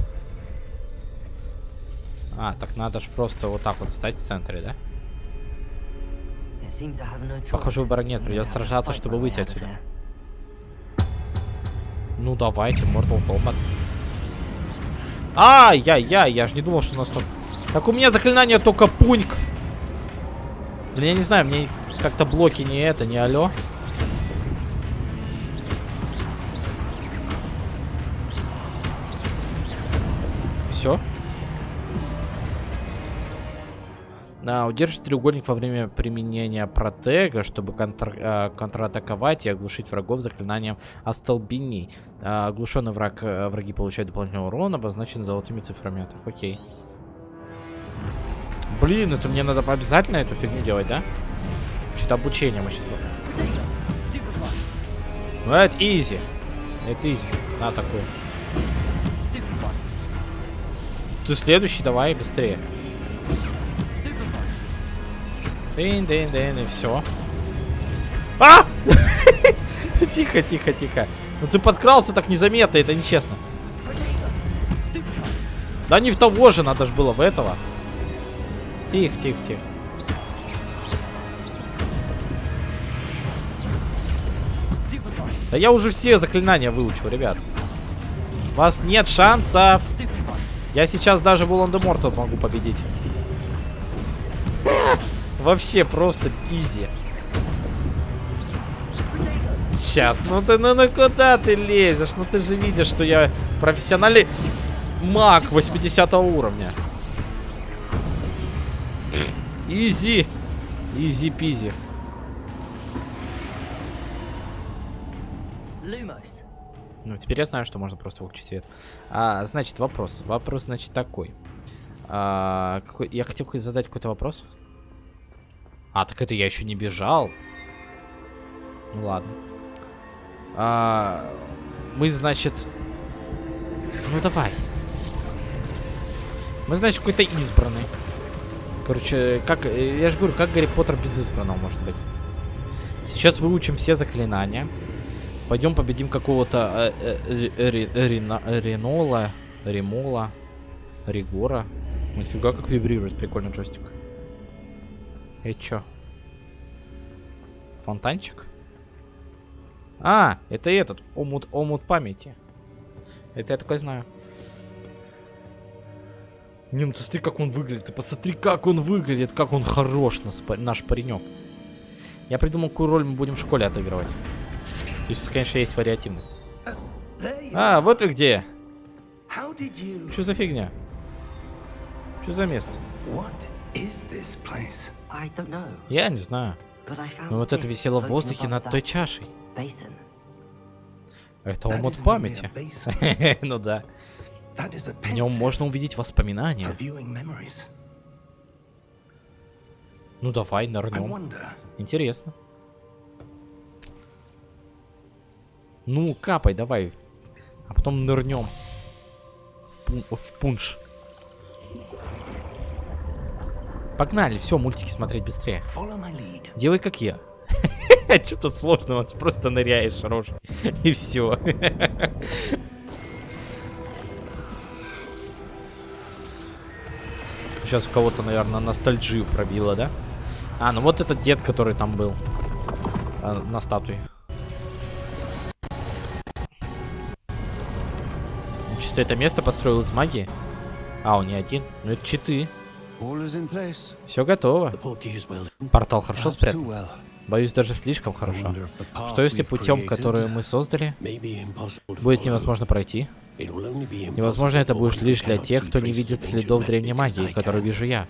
А, так надо ж просто вот так вот встать в центре, да? Похоже, выбора нет. Придется сражаться, чтобы выйти отсюда. Ну давайте, Mortal Kombat. Ай-яй-яй, я же не думал, что у нас тут... Так у меня заклинание только пуньк. Блин, я не знаю, мне как-то блоки не это, не алё. Все. А, удержите треугольник во время применения протега, чтобы контр- а, контратаковать и оглушить врагов заклинанием остолбеней. А, оглушенный враг, э, враги получают дополнительный урон, обозначен золотыми цифрами. Так, окей. Блин, это мне надо обязательно эту фигню делать, да? Что-то обучение мы сейчас. Ну, это изи. Это изи. На такой. Ты следующий, давай, быстрее. Дын, дын, дын, и все. А! тихо, тихо, тихо. Ну ты подкрался так незаметно, это нечестно. Да не в того же, надо же было в этого. Тихо, тихо, тихо. Да я уже все заклинания выучил, ребят. У вас нет шансов. Я сейчас даже Волан-де-Морта могу победить. Вообще просто изи. Сейчас, ну ты, ну, ну куда ты лезешь? Ну ты же видишь, что я профессиональный маг 80 уровня. Easy.
Easy-peasy.
Ну, теперь я знаю, что можно просто выключить свет. А, значит, вопрос. Вопрос, значит, такой. А, какой... Я хотел задать какой-то вопрос. А, так это я еще не бежал. Ну ладно. А, мы, значит... Ну давай. Мы, значит, какой-то избранный. Короче, как... Я же говорю, как Гарри Поттер без избранного может быть. Сейчас выучим все заклинания. Пойдем победим какого-то э, э, э, Ри- Рина- Ремола, Ригора. Нифига как вибрирует, прикольный джойстик. Это чё? Фонтанчик? А, это этот, омут, омут памяти. Это я такой знаю. Не, ну ты смотри, как он выглядит. Ты посмотри, как он выглядит, как он хорош, па- наш паренек. Я придумал, какую роль мы будем в школе отыгрывать. Если тут, конечно, есть вариативность. А, вот вы где. Что за фигня? Что за место?
What is this place?
Я не знаю.
but I found
Но вот это висело в воздухе
above
над
that
той чашей.
basin.
Это омут памяти. ну да. В нем можно увидеть воспоминания. Ну давай, нырнем. Интересно. Ну, капай, давай. А потом нырнем. В, пун- в пунш. Погнали, все, мультики смотреть быстрее. Делай как я. Что тут сложного? Ты Просто ныряешь, рожь. И все. Сейчас у кого-то, наверное, ностальджию пробило, да? А, ну вот этот дед, который там был. а, на статуе. Чисто это место построил из магии. А, он не один. Ну это читы. Все готово. Портал хорошо спрятан. Боюсь, даже слишком хорошо. Что если путем, который мы создали, будет невозможно пройти? Невозможно это будет лишь для тех, кто не видит следов древней магии, которую вижу я.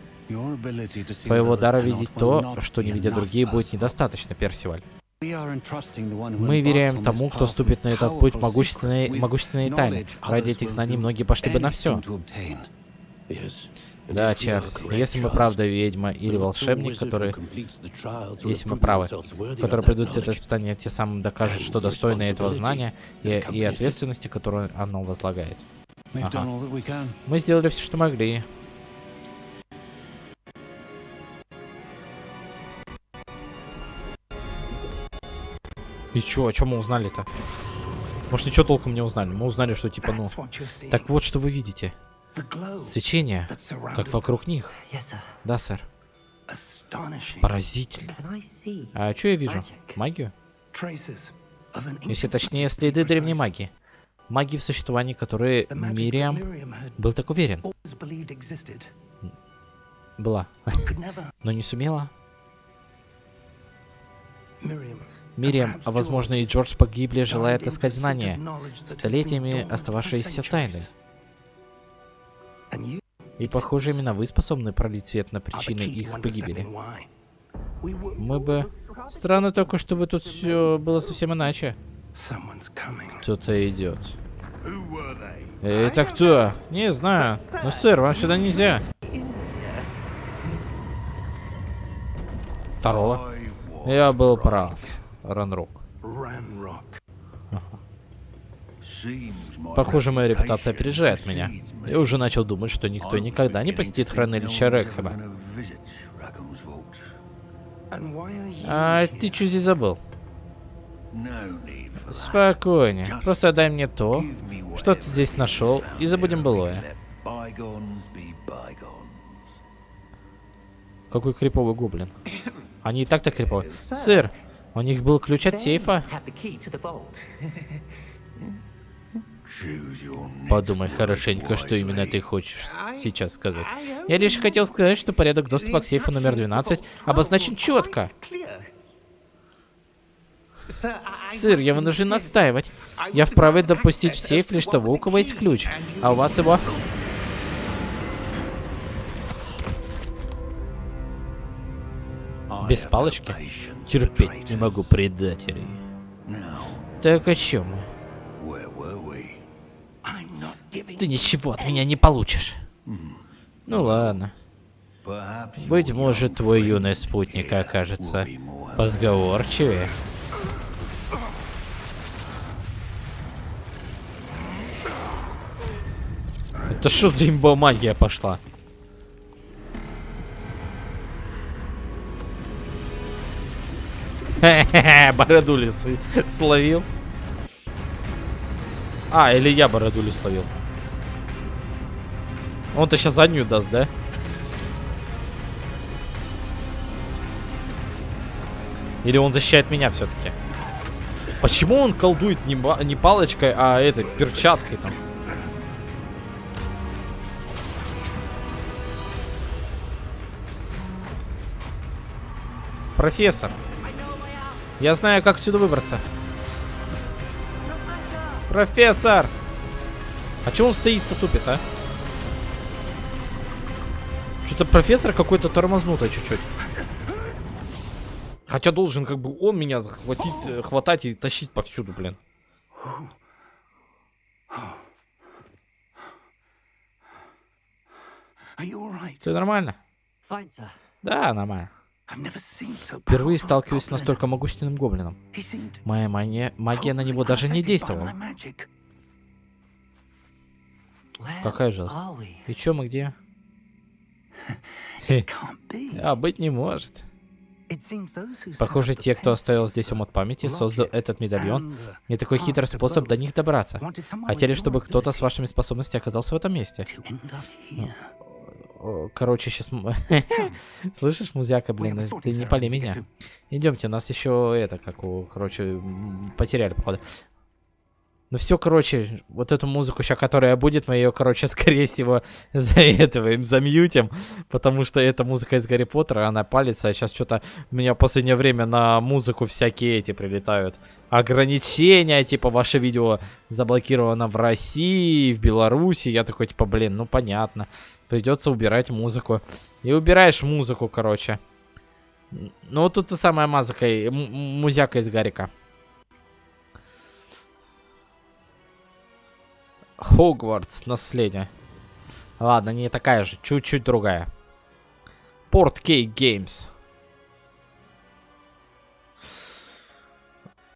Твоего дара видеть то, что не видят другие, будет недостаточно, Персиваль. Мы веряем тому, кто ступит на этот путь могущественной, могущественной тайны. Ради этих знаний многие пошли бы на все. Да, Чарльз, если мы правда ведьма или волшебник,
will
если мы правы, которые придут это испытание, те самым докажут, что достойны этого знания и, и ответственности, которую оно возлагает. Ага. Мы сделали все, что могли. И чё, о чем мы узнали-то? Может, ничего толком не узнали. Мы узнали, что типа, ну... Так вот, что вы видите.
The glow
Свечение, как вокруг них.
Yes, sir.
Да, сэр.
astonishing
Поразительно.
Can I see?
А что я вижу?
Magic.
Магию?
traces of an
Если
ancient
точнее, следы древней магии. Магии в существовании, которые Мириам был так уверен. Была. Но не сумела. Мириам, а возможно и Джордж погибли, желая отыскать знания, столетиями остававшиеся тайной. И, похоже, именно вы способны пролить свет на причины их погибели. Мы бы... Странно только, чтобы тут все было совсем иначе. Кто-то идет. Это кто? Не знаю. Ну, сэр, вам сюда нельзя. Второго. Я был прав. Ранрок. Похоже, моя репутация опережает меня. Я уже начал думать, что никто никогда не посетит хранилище Рекхема. А ты что здесь забыл? Спокойнее. Просто дай мне то, что ты здесь нашел, и забудем былое. Какой криповый гоблин. Они и так-то криповые. Сэр, у них был ключ от сейфа. Подумай хорошенько, что именно ты хочешь сейчас сказать. Я лишь хотел сказать, что порядок доступа к сейфу номер 12 обозначен четко. Сэр, я вынужден настаивать. Я вправе допустить в сейф лишь того, у кого есть ключ. А у вас его... Без палочки? Терпеть не могу предателей. Так о чем мы? Ты ничего от меня не получишь. Ну ладно. Быть может, твой юный спутник окажется позговорчивее. Это что за имба магия пошла? Хе-хе-хе, Бородулю свой словил. А, или я бородулю словил. Он-то сейчас заднюю даст, да? Или он защищает меня все-таки? Почему он колдует не, не палочкой, а этой перчаткой там? Профессор. Я знаю, как отсюда выбраться. Профессор! А чё он стоит-то тупит, а? Что-то профессор какой-то тормознутый чуть-чуть. Хотя должен как бы он меня захватить, э, хватать и тащить повсюду, блин. Все нормально?
Fine,
да, нормально. Впервые сталкиваюсь с настолько могущественным гоблином. Моя мания... магия на него даже не действовала. Какая жалость. И чё мы где? А, быть не может. Похоже, те, кто оставил здесь омут памяти, создал этот медальон, не такой хитрый способ до них добраться. Хотели,
your
чтобы кто-то с вашими способностями оказался в этом месте. Короче, сейчас... Слышишь, музяка, блин,
a
ты не пали меня. Идемте, нас еще это, как у, короче, потеряли, походу. Ну все, короче, вот эту музыку сейчас, которая будет, мы ее, короче, скорее всего, за этого им замьютим, потому что эта музыка из Гарри Поттера, она палится, а сейчас что-то у меня в последнее время на музыку всякие эти прилетают. Ограничения, типа, ваше видео заблокировано в России, в Беларуси, я такой, типа, блин, ну понятно, придется убирать музыку. И убираешь музыку, короче. Ну, тут самая и- м- м- музяка из Гарика. Хогвартс, наследие. Ладно, не такая же, чуть-чуть другая. Порт Кей Геймс.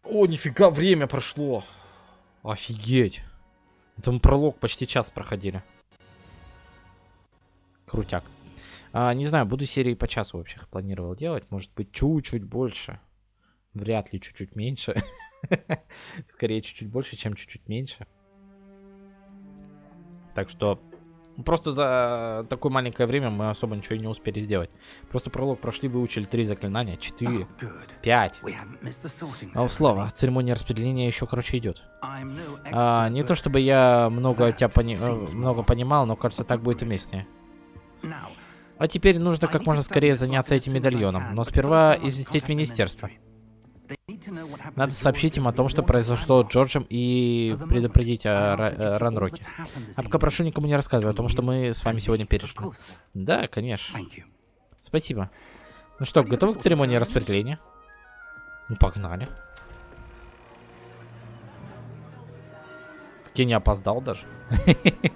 О, нифига, время прошло. Офигеть. Мы пролог почти час проходили. Крутяк. А, не знаю, буду серии по часу вообще планировал делать. Может быть, чуть-чуть больше. Вряд ли чуть-чуть меньше. Скорее, чуть-чуть больше, чем чуть-чуть меньше. Так что просто за такое маленькое время мы особо ничего и не успели сделать. Просто пролог прошли, выучили три заклинания, четыре,
Oh,
пять. А слово, церемония распределения еще, короче, идет. А, не то чтобы я много тебя пони- э, много понимал, но кажется, так будет уместнее. А теперь нужно как можно скорее заняться этим медальоном, но сперва известить министерство. Надо сообщить им о том, что произошло с. Джорджем и предупредить о э, Ранроке. А пока прошу никому не рассказывать о том, что мы с вами сегодня
sir.
Да, конечно. Спасибо. Ну что, готовы к церемонии распределения? Ну, погнали. Так я не опоздал даже.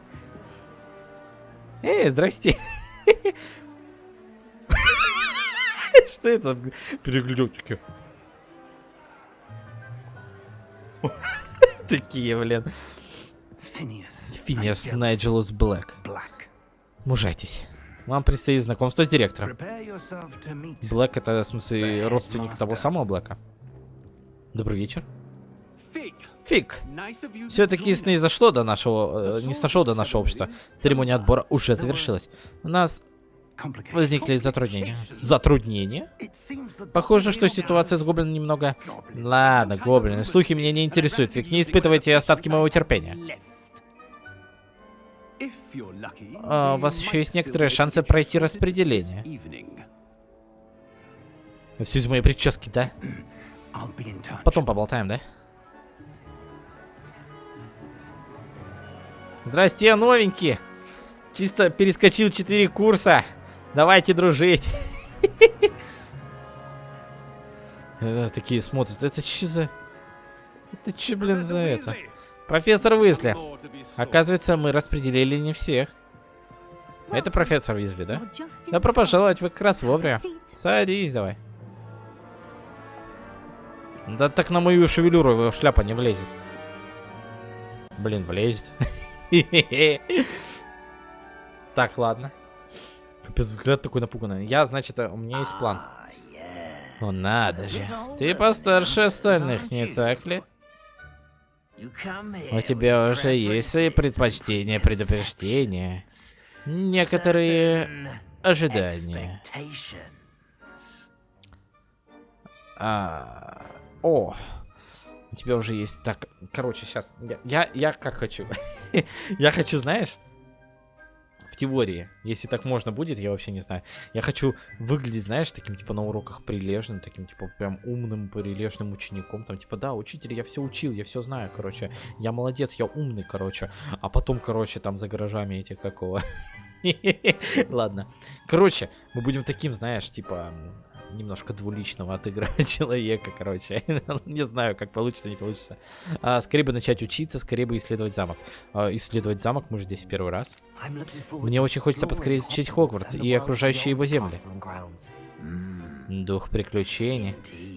Эй, здрасте. Что это? Переглядки. Такие, блин. Финиас Найджелус Блэк. Мужайтесь. Вам предстоит знакомство с директором. Блэк это, в смысле, родственник того самого Блэка. Добрый вечер. Фиг. Все-таки не зашло до нашего, э, не сошло до нашего общества. Церемония отбора уже завершилась. У нас. Возникли затруднения. Затруднения? Похоже, что ситуация с гоблином немного... Ладно, гоблины, слухи меня не интересуют, ведь не испытывайте остатки моего терпения. А, у вас еще есть некоторые шансы пройти распределение. Все из моей прически, да? Потом поболтаем, да? Здрасте, новенькие! Чисто перескочил 4 курса. Давайте дружить. Э, Такие смотрят. Это че за... Это че, блин, за это? Профессор Уизли. Оказывается, мы распределили не всех. Это профессор Уизли, да? Добро пожаловать, вы как раз вовремя. Садись давай. Да так на мою шевелюру его шляпа не влезет. Блин, влезет. Так, ладно. Капец, взгляд такой напуганный. Я, значит, у меня есть план. О, надо же. Ты постарше остальных, не так ли? У тебя уже есть свои предпочтения, предупреждения. Некоторые ожидания. А, о, у тебя уже есть... Так, короче, сейчас. Я, я, я как хочу. я хочу, знаешь, в теории, если так можно будет, я вообще не знаю. Я хочу выглядеть, знаешь, таким, типа, на уроках прилежным, таким, типа, прям умным, прилежным учеником. Там, типа, да, учитель, я все учил, я все знаю, короче. Я молодец, я умный, короче. А потом, короче, там за гаражами эти какого. Ладно. Короче, мы будем таким, знаешь, типа, немножко двуличного отыгрывать человека, короче. не знаю, как получится, не получится. А, скорее бы начать учиться, скорее бы исследовать замок. А, исследовать замок мы же здесь первый раз. Мне очень хочется поскорее изучить Хогвартс и окружающие его земли. Дух приключений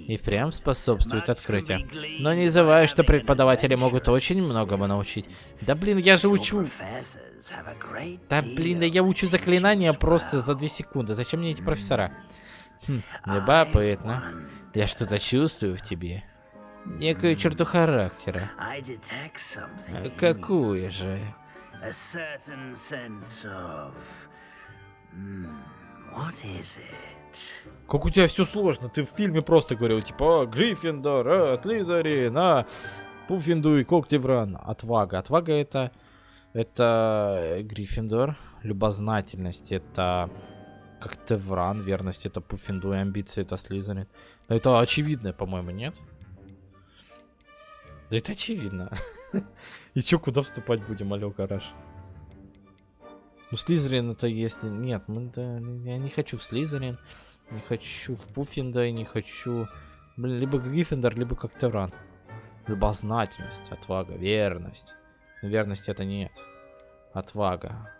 и впрямь способствует открытию. Но не забывай, что преподаватели могут очень многому научить. Да блин, я же учу... Да блин, да я учу заклинания просто за две секунды. Зачем мне эти профессора? Хм, любопытно. Я что-то чувствую в тебе. Некую черту характера. А. Какую же?
A certain sense of. Hmm?
Как у тебя все сложно. Ты в фильме просто говорил, типа, Гриффиндор, а, Слизерин, а, Пуффиндуй, Когтевран. Отвага. Отвага это... Это э, Гриффиндор. Любознательность это... Когтевран. Верность это Пуффиндуй. Амбиции это Слизерин. Но это очевидно, по-моему, нет? Да это очевидно. И чё, куда вступать будем, алё, гараж? Ну, Слизерин это если... Нет, мы, да, я не хочу в Слизерин. Не хочу в Пуффинда, не хочу... Блин, либо Гриффиндор, либо Когтевран. Любознательность, отвага, верность. Но верность это нет. Отвага.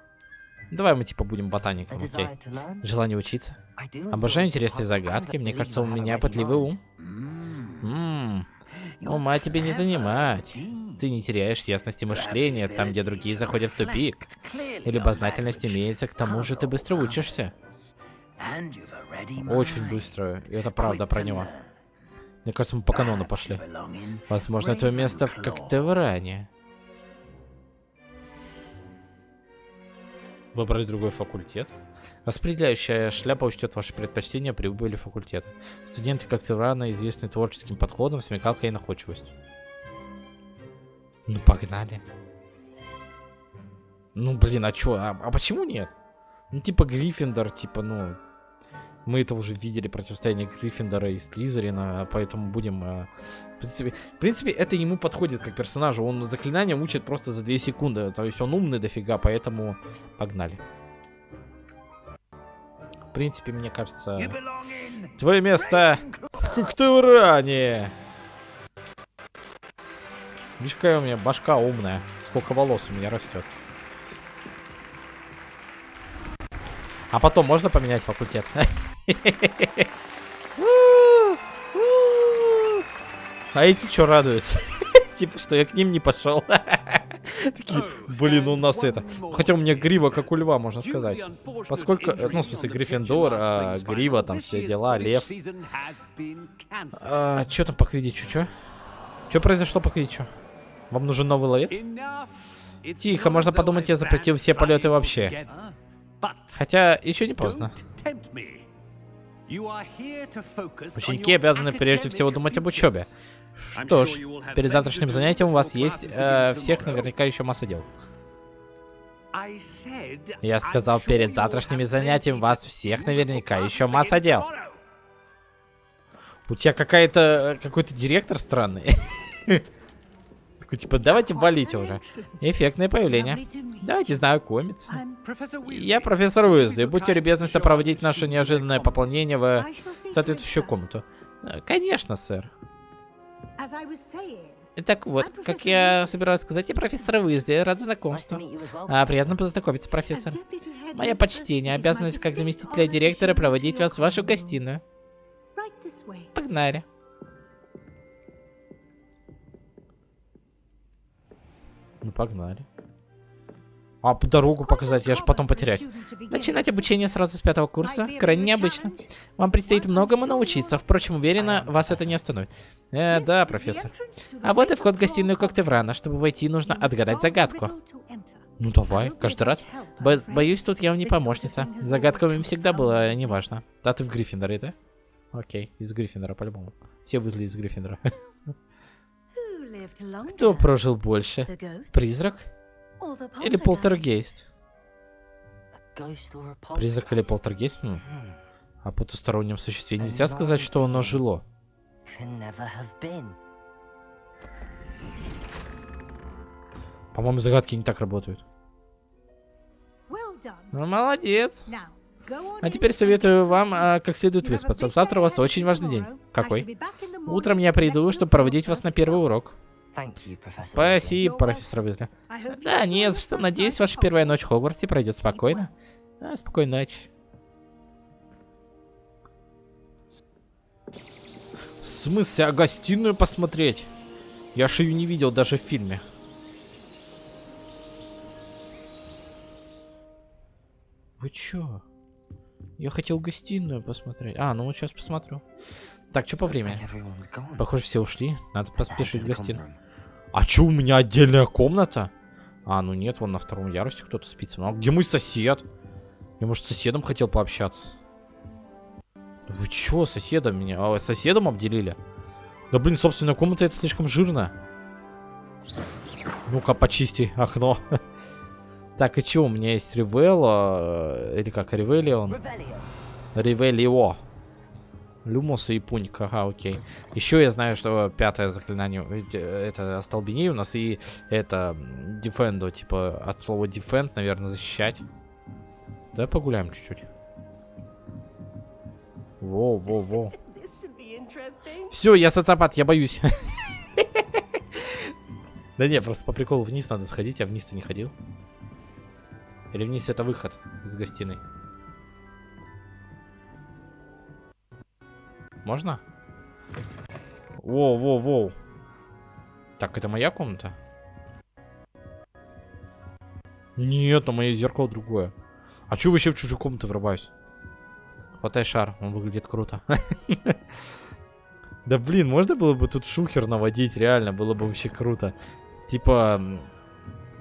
Давай мы типа будем ботаником, окей? Желание учиться. Обожаю интересные загадки. Мне кажется, у меня пытливый ум. Ммм, ума тебе не занимать. Ты не теряешь ясности мышления там, где другие заходят в тупик. И любознательность имеется, к тому же ты быстро учишься. Очень быстро. И это правда про него. Мне кажется, мы по канону пошли. Возможно, твое место в
Ravenclaw.
Выбрать другой факультет. Распределяющая шляпа учтет ваши предпочтения при выборе факультета. Студенты Когтеврана известны творческим подходом, смекалкой и находчивостью. Ну, погнали. Ну, блин, а чё? А, а почему нет? Ну, типа Гриффиндор, типа, ну... Мы это уже видели, противостояние Гриффиндора и Слизерина, поэтому будем... э, в, принципе, в принципе, это ему подходит как персонажу. Он заклинания учит просто за 2 секунды. То есть он умный дофига, поэтому погнали. В принципе, мне кажется... Твое место в Когтевране! Видишь, какая у меня башка умная. Сколько волос у меня растет. А потом можно поменять факультет? А эти что радуются? Типа, что я к ним не пошел. Такие, блин, у нас это. Хотя у меня грива, как у льва, можно сказать. Поскольку, э, ну, в смысле, Гриффиндор, а, грива, там все дела, лев. А, чё там по квидичу, чё? Чё произошло по квидичу? Вам нужен новый ловец?
Тихо, можно подумать, я запретил все полеты вообще.
Хотя, еще не поздно.
Ученики обязаны прежде всего думать об учебе.
Что ж, перед завтрашним занятием у вас есть э, всех наверняка еще масса дел. Я сказал, перед завтрашними занятиями вас всех наверняка еще масса дел. У тебя какая-то какой-то директор странный. Такой, типа, давайте валите уже. Эффектное появление. Давайте знакомиться. Я профессор Уизли. Будьте любезны сопроводить наше неожиданное пополнение в соответствующую комнату. Э, Конечно, сэр. Так вот, как я собираюсь сказать, я профессор Уизли. Рад знакомству. А, приятно познакомиться, профессор. Мое почтение, обязанность как заместителя директора проводить вас в вашу гостиную. Погнали. Ну, погнали. А дорогу показать, я же потом потеряюсь. Начинать обучение сразу с пятого курса крайне необычно. Вам предстоит многому научиться, впрочем, уверена, вас это не остановит. Э, да, профессор. А вот и вход в гостиную Когтеврана. Чтобы войти, нужно отгадать загадку. Ну давай, каждый раз. Бо- боюсь, тут я вам не помощница. Загадками всегда было неважно. Да, ты в Гриффиндоре, да? Окей, из Гриффиндора по-любому. Все вызли из Гриффиндора. Кто прожил больше? Призрак или полтергейст? Призрак или полтергейст? Хм. О потустороннем существе нельзя сказать, что оно жило. По-моему, загадки не так работают. Ну, молодец. А теперь советую вам а, как следует выспаться. Завтра у вас очень важный день. Какой? Утром я приду, чтобы проводить вас на первый урок. Спасибо, профессор Уизли. Да, не за что. Надеюсь, ваша первая ночь в Хогвартсе пройдет спокойно. Да, спокойной ночи. В смысле, а гостиную посмотреть? Я ж ее не видел даже в фильме. Вы чё? Я хотел гостиную посмотреть. А, ну вот сейчас посмотрю. Так, что по времени? Похоже, все ушли. Надо поспешить в гостиную. А чё, у меня отдельная комната? А, ну нет, вон на втором ярусе кто-то спит. А где мой сосед? Я, может, с соседом хотел пообщаться? Вы чё, соседом меня? А, соседом обделили? Да блин, собственная комната это слишком жирно. Ну-ка, почисти окно. Так, и чё, у меня есть Ревелла, э, или как, Ревелион? Ревелио. Люмос и Пуник, ага, окей. Еще я знаю, что пятое заклинание, э, это остолбенение у нас, и это дефендо, типа от слова defend, наверное, защищать. Давай погуляем чуть-чуть. Воу, воу, воу. Все, я социопат, я боюсь. Да не, просто по приколу вниз надо сходить, я вниз-то не ходил. Или вниз это выход из гостиной? Можно? Воу, воу, воу. Так, это моя комната? Нет, а мое зеркало другое. А чё вообще в чужую комнату врываюсь? Хватай шар, он выглядит круто. Да блин, можно было бы тут шухер наводить, реально, было бы вообще круто. Типа,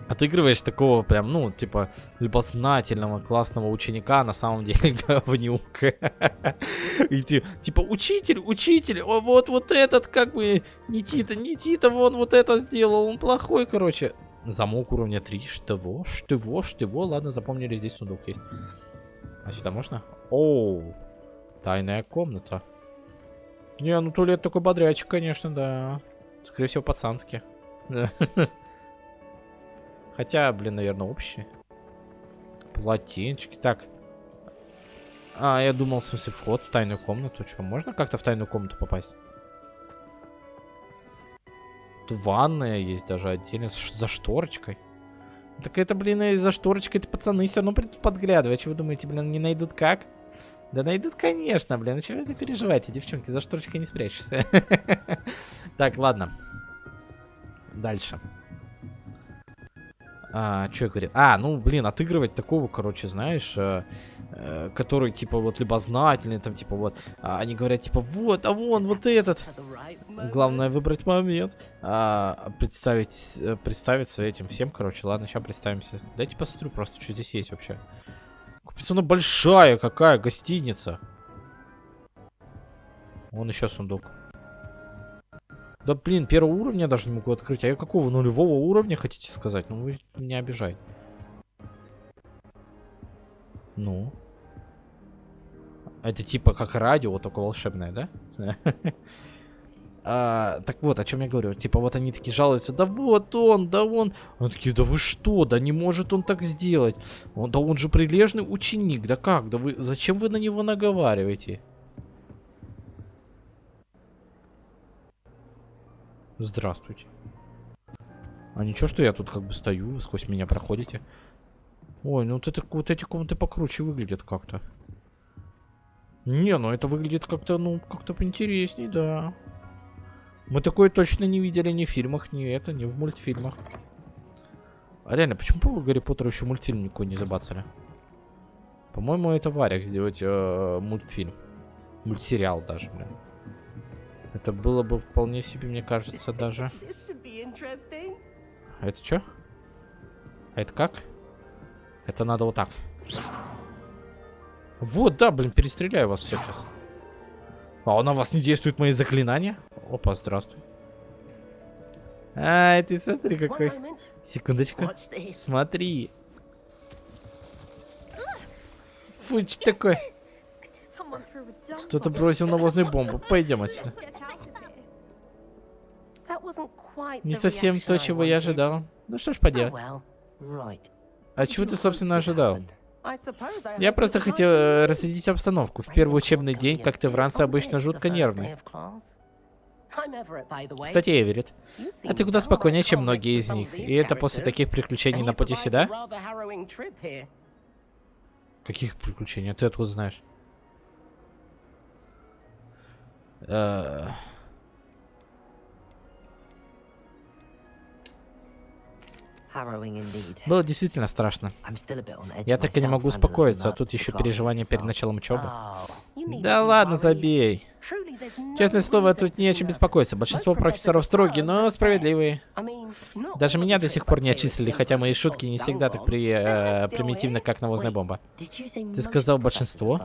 отыгрываешь такого прям, ну, типа, любознательного, классного ученика, на самом деле говнюк. И ти- типа, учитель, учитель, о, вот, вот этот, как бы, не Тита, не Тита, вон вот это сделал, он плохой, короче. Замок уровня 3, что, что, что, ладно, запомнили, здесь сундук есть. А сюда можно? Оу, тайная комната. Не, ну туалет такой бодрячий, конечно, да. Скорее всего, пацанский. Хотя, блин, наверное, общий. Полотенчики. Так. А, я думал, в смысле, вход в тайную комнату. Что, можно как-то в тайную комнату попасть? Тут ванная есть даже отдельно, за шторочкой. Так это, блин, и за шторочкой это пацаны все равно придут подглядывать. Что вы думаете, блин, не найдут как? Да найдут, конечно, блин. Ну чего вы переживаете, девчонки? За шторочкой не спрячешься. Так, ладно. Дальше. А, что я говорю? А, ну, блин, отыгрывать такого, короче, знаешь, э, э, который, типа, вот, любознательный, там, типа, вот, а они говорят, типа, вот, а вон, вот этот. Главное выбрать момент. А, представить, э, представиться этим всем, короче, ладно, сейчас представимся. Дайте посмотрю просто, что здесь есть вообще. Капец, она большая какая, гостиница. Вон еще сундук. Да блин, первого уровня даже не могу открыть. А я какого нулевого уровня хотите сказать? Ну вы меня обижаете. Ну. Это типа как радио, только волшебное, да? А, так вот, о чем я говорю. Типа вот они такие жалуются, да вот он, да он. Они такие, да вы что, да не может он так сделать. Он, да он же прилежный ученик, да как, да вы, зачем вы на него наговариваете? Здравствуйте. А ничего, что я тут как бы стою, вы сквозь меня проходите. Ой, ну вот, это, вот эти комнаты покруче выглядят как-то. Не, ну это выглядит как-то, ну, как-то поинтересней, да. Мы такое точно не видели ни в фильмах, ни это, ни в мультфильмах. А реально, почему по Гарри Поттеру еще мультфильм никакой не забацали? По-моему, это Варик сделать э, мультфильм. Мультсериал даже, блин. Это было бы вполне себе, мне кажется, даже. А это что? А это как? Это надо вот так. Вот, да, блин, перестреляю вас всех сейчас. А на вас не действуют мои заклинания? Опа, здравствуй. Ай, ты смотри какой. Секундочку. Смотри. Фу, что такое? Кто-то бросил навозную бомбу. Пойдем отсюда. Не совсем то, чего я ожидал. Ну что ж поделать.
Right.
А чего ты, собственно, ожидал? Я просто хотел э, разрядить обстановку. В первый учебный день, как ты в ранце, обычно жутко нервный. Кстати, Эверетт, а ты куда спокойнее, чем многие из них. И это после таких приключений на пути сюда? Каких приключений? А Ты откуда знаешь? Э. Было действительно страшно. Я так и не могу успокоиться, а тут еще переживания перед началом учебы.
Oh,
Да ладно, забей. Честное слово, тут не о чем беспокоиться. Большинство профессоров строгие, но справедливые. Даже меня до сих пор не отчислили, хотя мои шутки не всегда так при, э, примитивны, как навозная бомба. Ты сказал большинство?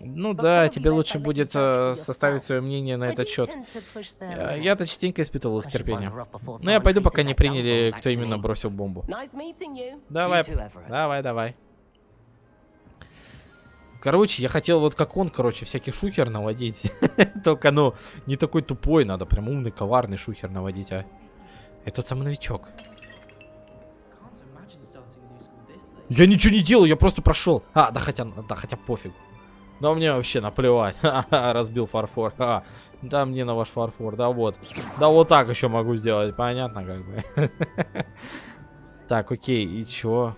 Ну да, тебе лучше будет э, составить свое мнение на этот счет. Я-то частенько испытывал их терпение. Но я пойду, пока не приняли, кто именно бросил бомбу. Давай, давай, давай. Короче, я хотел вот как он, короче, всякий шухер наводить. Только, ну, не такой тупой, надо прям умный, коварный шухер наводить, а. Этот самый новичок. Я ничего не делал, я просто прошел. А, да хотя, да хотя пофиг. Да мне вообще наплевать. Разбил фарфор. Ха. Да мне на ваш фарфор, да вот. Да вот так еще могу сделать, понятно как бы. Так, окей, и чё?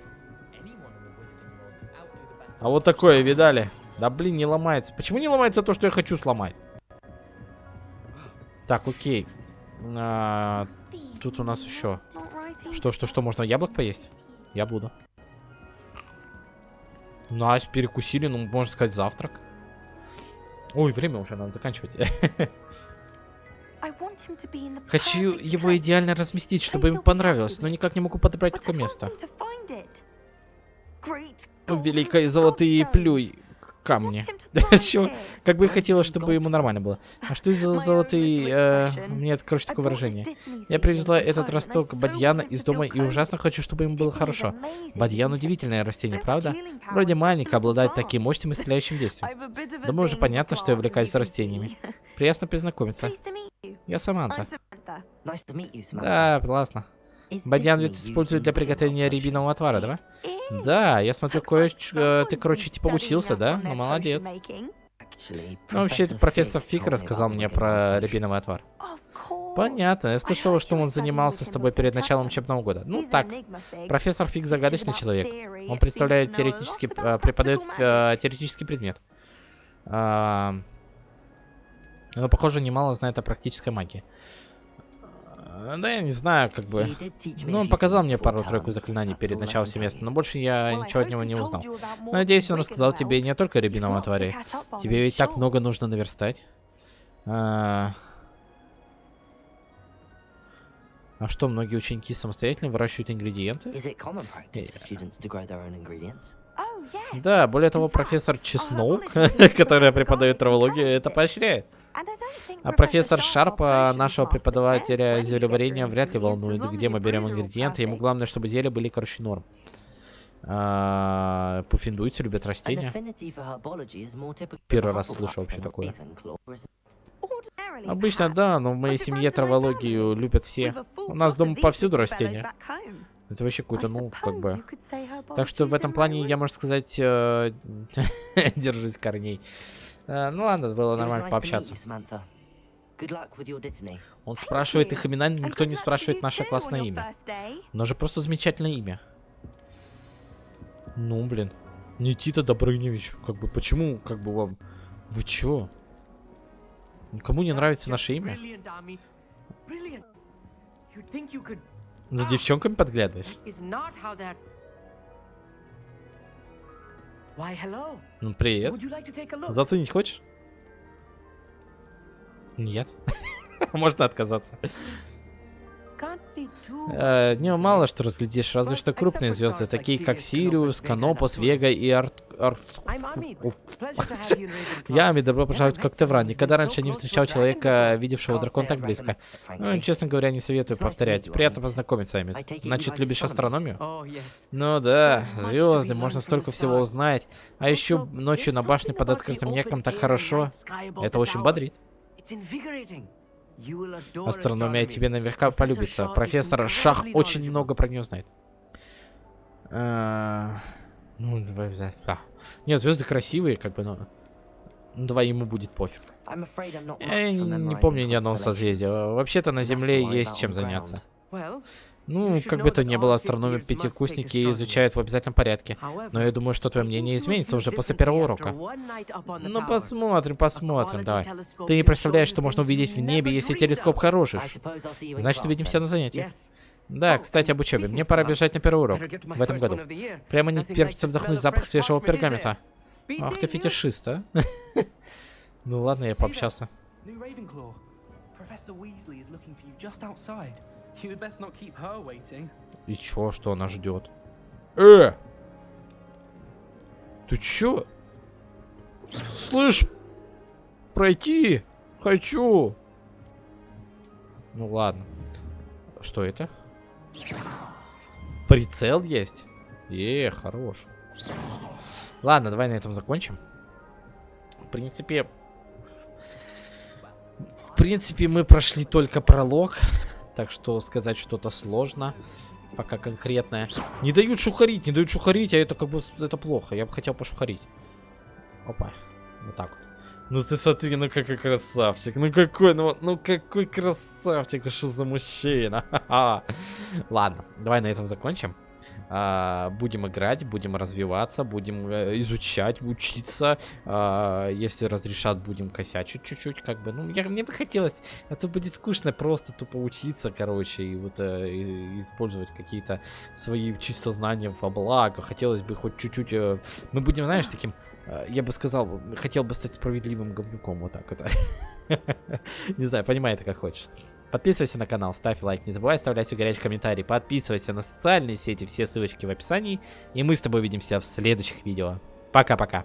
А вот такое видали? Да блин, не ломается. Почему не ломается то, что я хочу сломать? Так, окей. А, тут у нас еще. Что, что, что, можно яблок поесть? Я буду. Nice, перекусили, ну, можно сказать, завтрак. Ой, время уже надо заканчивать. Хочу его идеально разместить, чтобы ему понравилось, но никак не могу подобрать такое место. Ну, Великие золотые плюй камни. Да чё? Как бы я хотела, чтобы ему нормально было. А что за золотые... э, у меня, это, короче, такое выражение. Я привезла этот росток Бадьяна из дома и ужасно хочу, чтобы ему было хорошо. Бадьян удивительное растение, правда? Вроде маленькое, обладает таким мощным исцеляющим действием. Думаю, уже понятно, что я увлекаюсь растениями. Приятно познакомиться. Я Саманта. Да, классно. Бадьян ведь используют для приготовления рябинового отвара, да? Да, я смотрю, кое ты, короче, типа учился, да? Ну, молодец. Ну, вообще, профессор
me
рассказал мне про рябиновый отвар. Понятно, я слышала, что он занимался с тобой перед началом учебного года. Ну, так, профессор Фиг загадочный человек. Он представляет теоретический, э, преподает э, теоретический предмет. А, Но, похоже, немало знает о практической магии. А, Да, я не знаю, как бы... Ну,
a
он показал мне пару-тройку заклинаний перед началом семестра, но больше я ничего от него не узнал. Надеюсь, он рассказал тебе не только рябиновом отваре. Тебе ведь так много нужно наверстать. А... а что, многие ученики самостоятельно выращивают ингредиенты?
Ingredients?
Да, более того, профессор Чеснок, которая преподает травологию, это поощряет. А профессор Шарпа, нашего преподавателя зельеварения, вряд ли волнует, где мы берем ингредиенты. Ему главное, чтобы зелье были, короче, норм. А, Пуффиндуйцы любят растения. Первый раз слышу вообще такое. Обычно да, но в моей семье травологию любят все. У нас дома повсюду растения. Это вообще какой-то, ну, как бы... Так что в этом плане я, можно сказать, э, держусь корней. Э, Ну ладно, было нормально пообщаться. Он спрашивает их имена, никто не спрашивает наше классное имя. Но же просто замечательное имя. Ну, блин. Никита Добрыневич. Как бы, почему, как бы вам... Вы чё? Никому не нравится наше имя? За девчонками подглядываешь? Ну, привет. Заценить хочешь? Нет. Можно отказаться. Э, не, мало что разглядишь, разве что крупные звезды, такие как Сириус, Канопус, Вега и Арт... Я добро пожаловать
someone who's
Никогда раньше не встречал человека, видевшего
say
так близко. Ну, честно говоря, не советую повторять. Приятно познакомиться, Ами. Значит, любишь астрономию? Ну да, звезды, можно столько всего узнать. А еще ночью на башне под открытым небом так хорошо. Это очень бодрит.
It's invigorating. You will adore
Астрономия тебе наверняка
Professor
полюбится. Профессор Шах очень много про нее знает. А, Ну, да. Нет, звезды красивые, как бы, но... Ну, давай ему будет пофиг.
I'm afraid I'm not much
Я не помню ни одного созвездия. Вообще-то на Земле есть чем заняться. Ну, как бы то ни было, пятикурсники
astronomy.
изучают в обязательном порядке. Но я думаю, что твое мнение изменится уже после первого урока. Ну, посмотрим, посмотрим, давай. Ты не представляешь, что можно увидеть в небе, если телескоп хороший. Значит, увидимся на занятии.
Yes.
Да,
Oh,
кстати, об учебе. Мне пора бежать на первый урок в этом году. Прямо не терпится вдохнуть запах свежего пергамента. Ах ты фетишист, а? Ну ладно, я пообщался. И чё, что она ждет? Э! Ты чё? Слышь, пройти хочу. Ну ладно. Что это? Прицел есть? Е, хорош. Ладно, давай на этом закончим. В принципе... В принципе, мы прошли только пролог. Так что сказать что-то сложно. Пока конкретное. Не дают шухарить, не дают шухарить, а это как бы это плохо. Я бы хотел пошухарить. Опа. Вот так вот. Ну ты смотри, ну какой красавчик. Ну какой, ну, ну какой красавчик. Что за мужчина. Ладно, давай на этом закончим. А, будем играть, будем развиваться, будем э, изучать, учиться. А, если разрешат, будем косячить чуть-чуть, как бы. Ну, я, мне бы хотелось, а то будет скучно просто тупо учиться, короче, и вот э, и- использовать какие-то свои чисто знания во благо. Хотелось бы хоть чуть-чуть... э, мы будем, знаешь, таким... я бы сказал, хотел бы стать справедливым говнюком, вот так вот. Не знаю, понимай это как хочешь. Подписывайся на канал, ставь лайк, не забывай оставлять свой горячий комментарий, подписывайся на социальные сети, все ссылочки в описании, и мы с тобой увидимся в следующих видео. Пока-пока.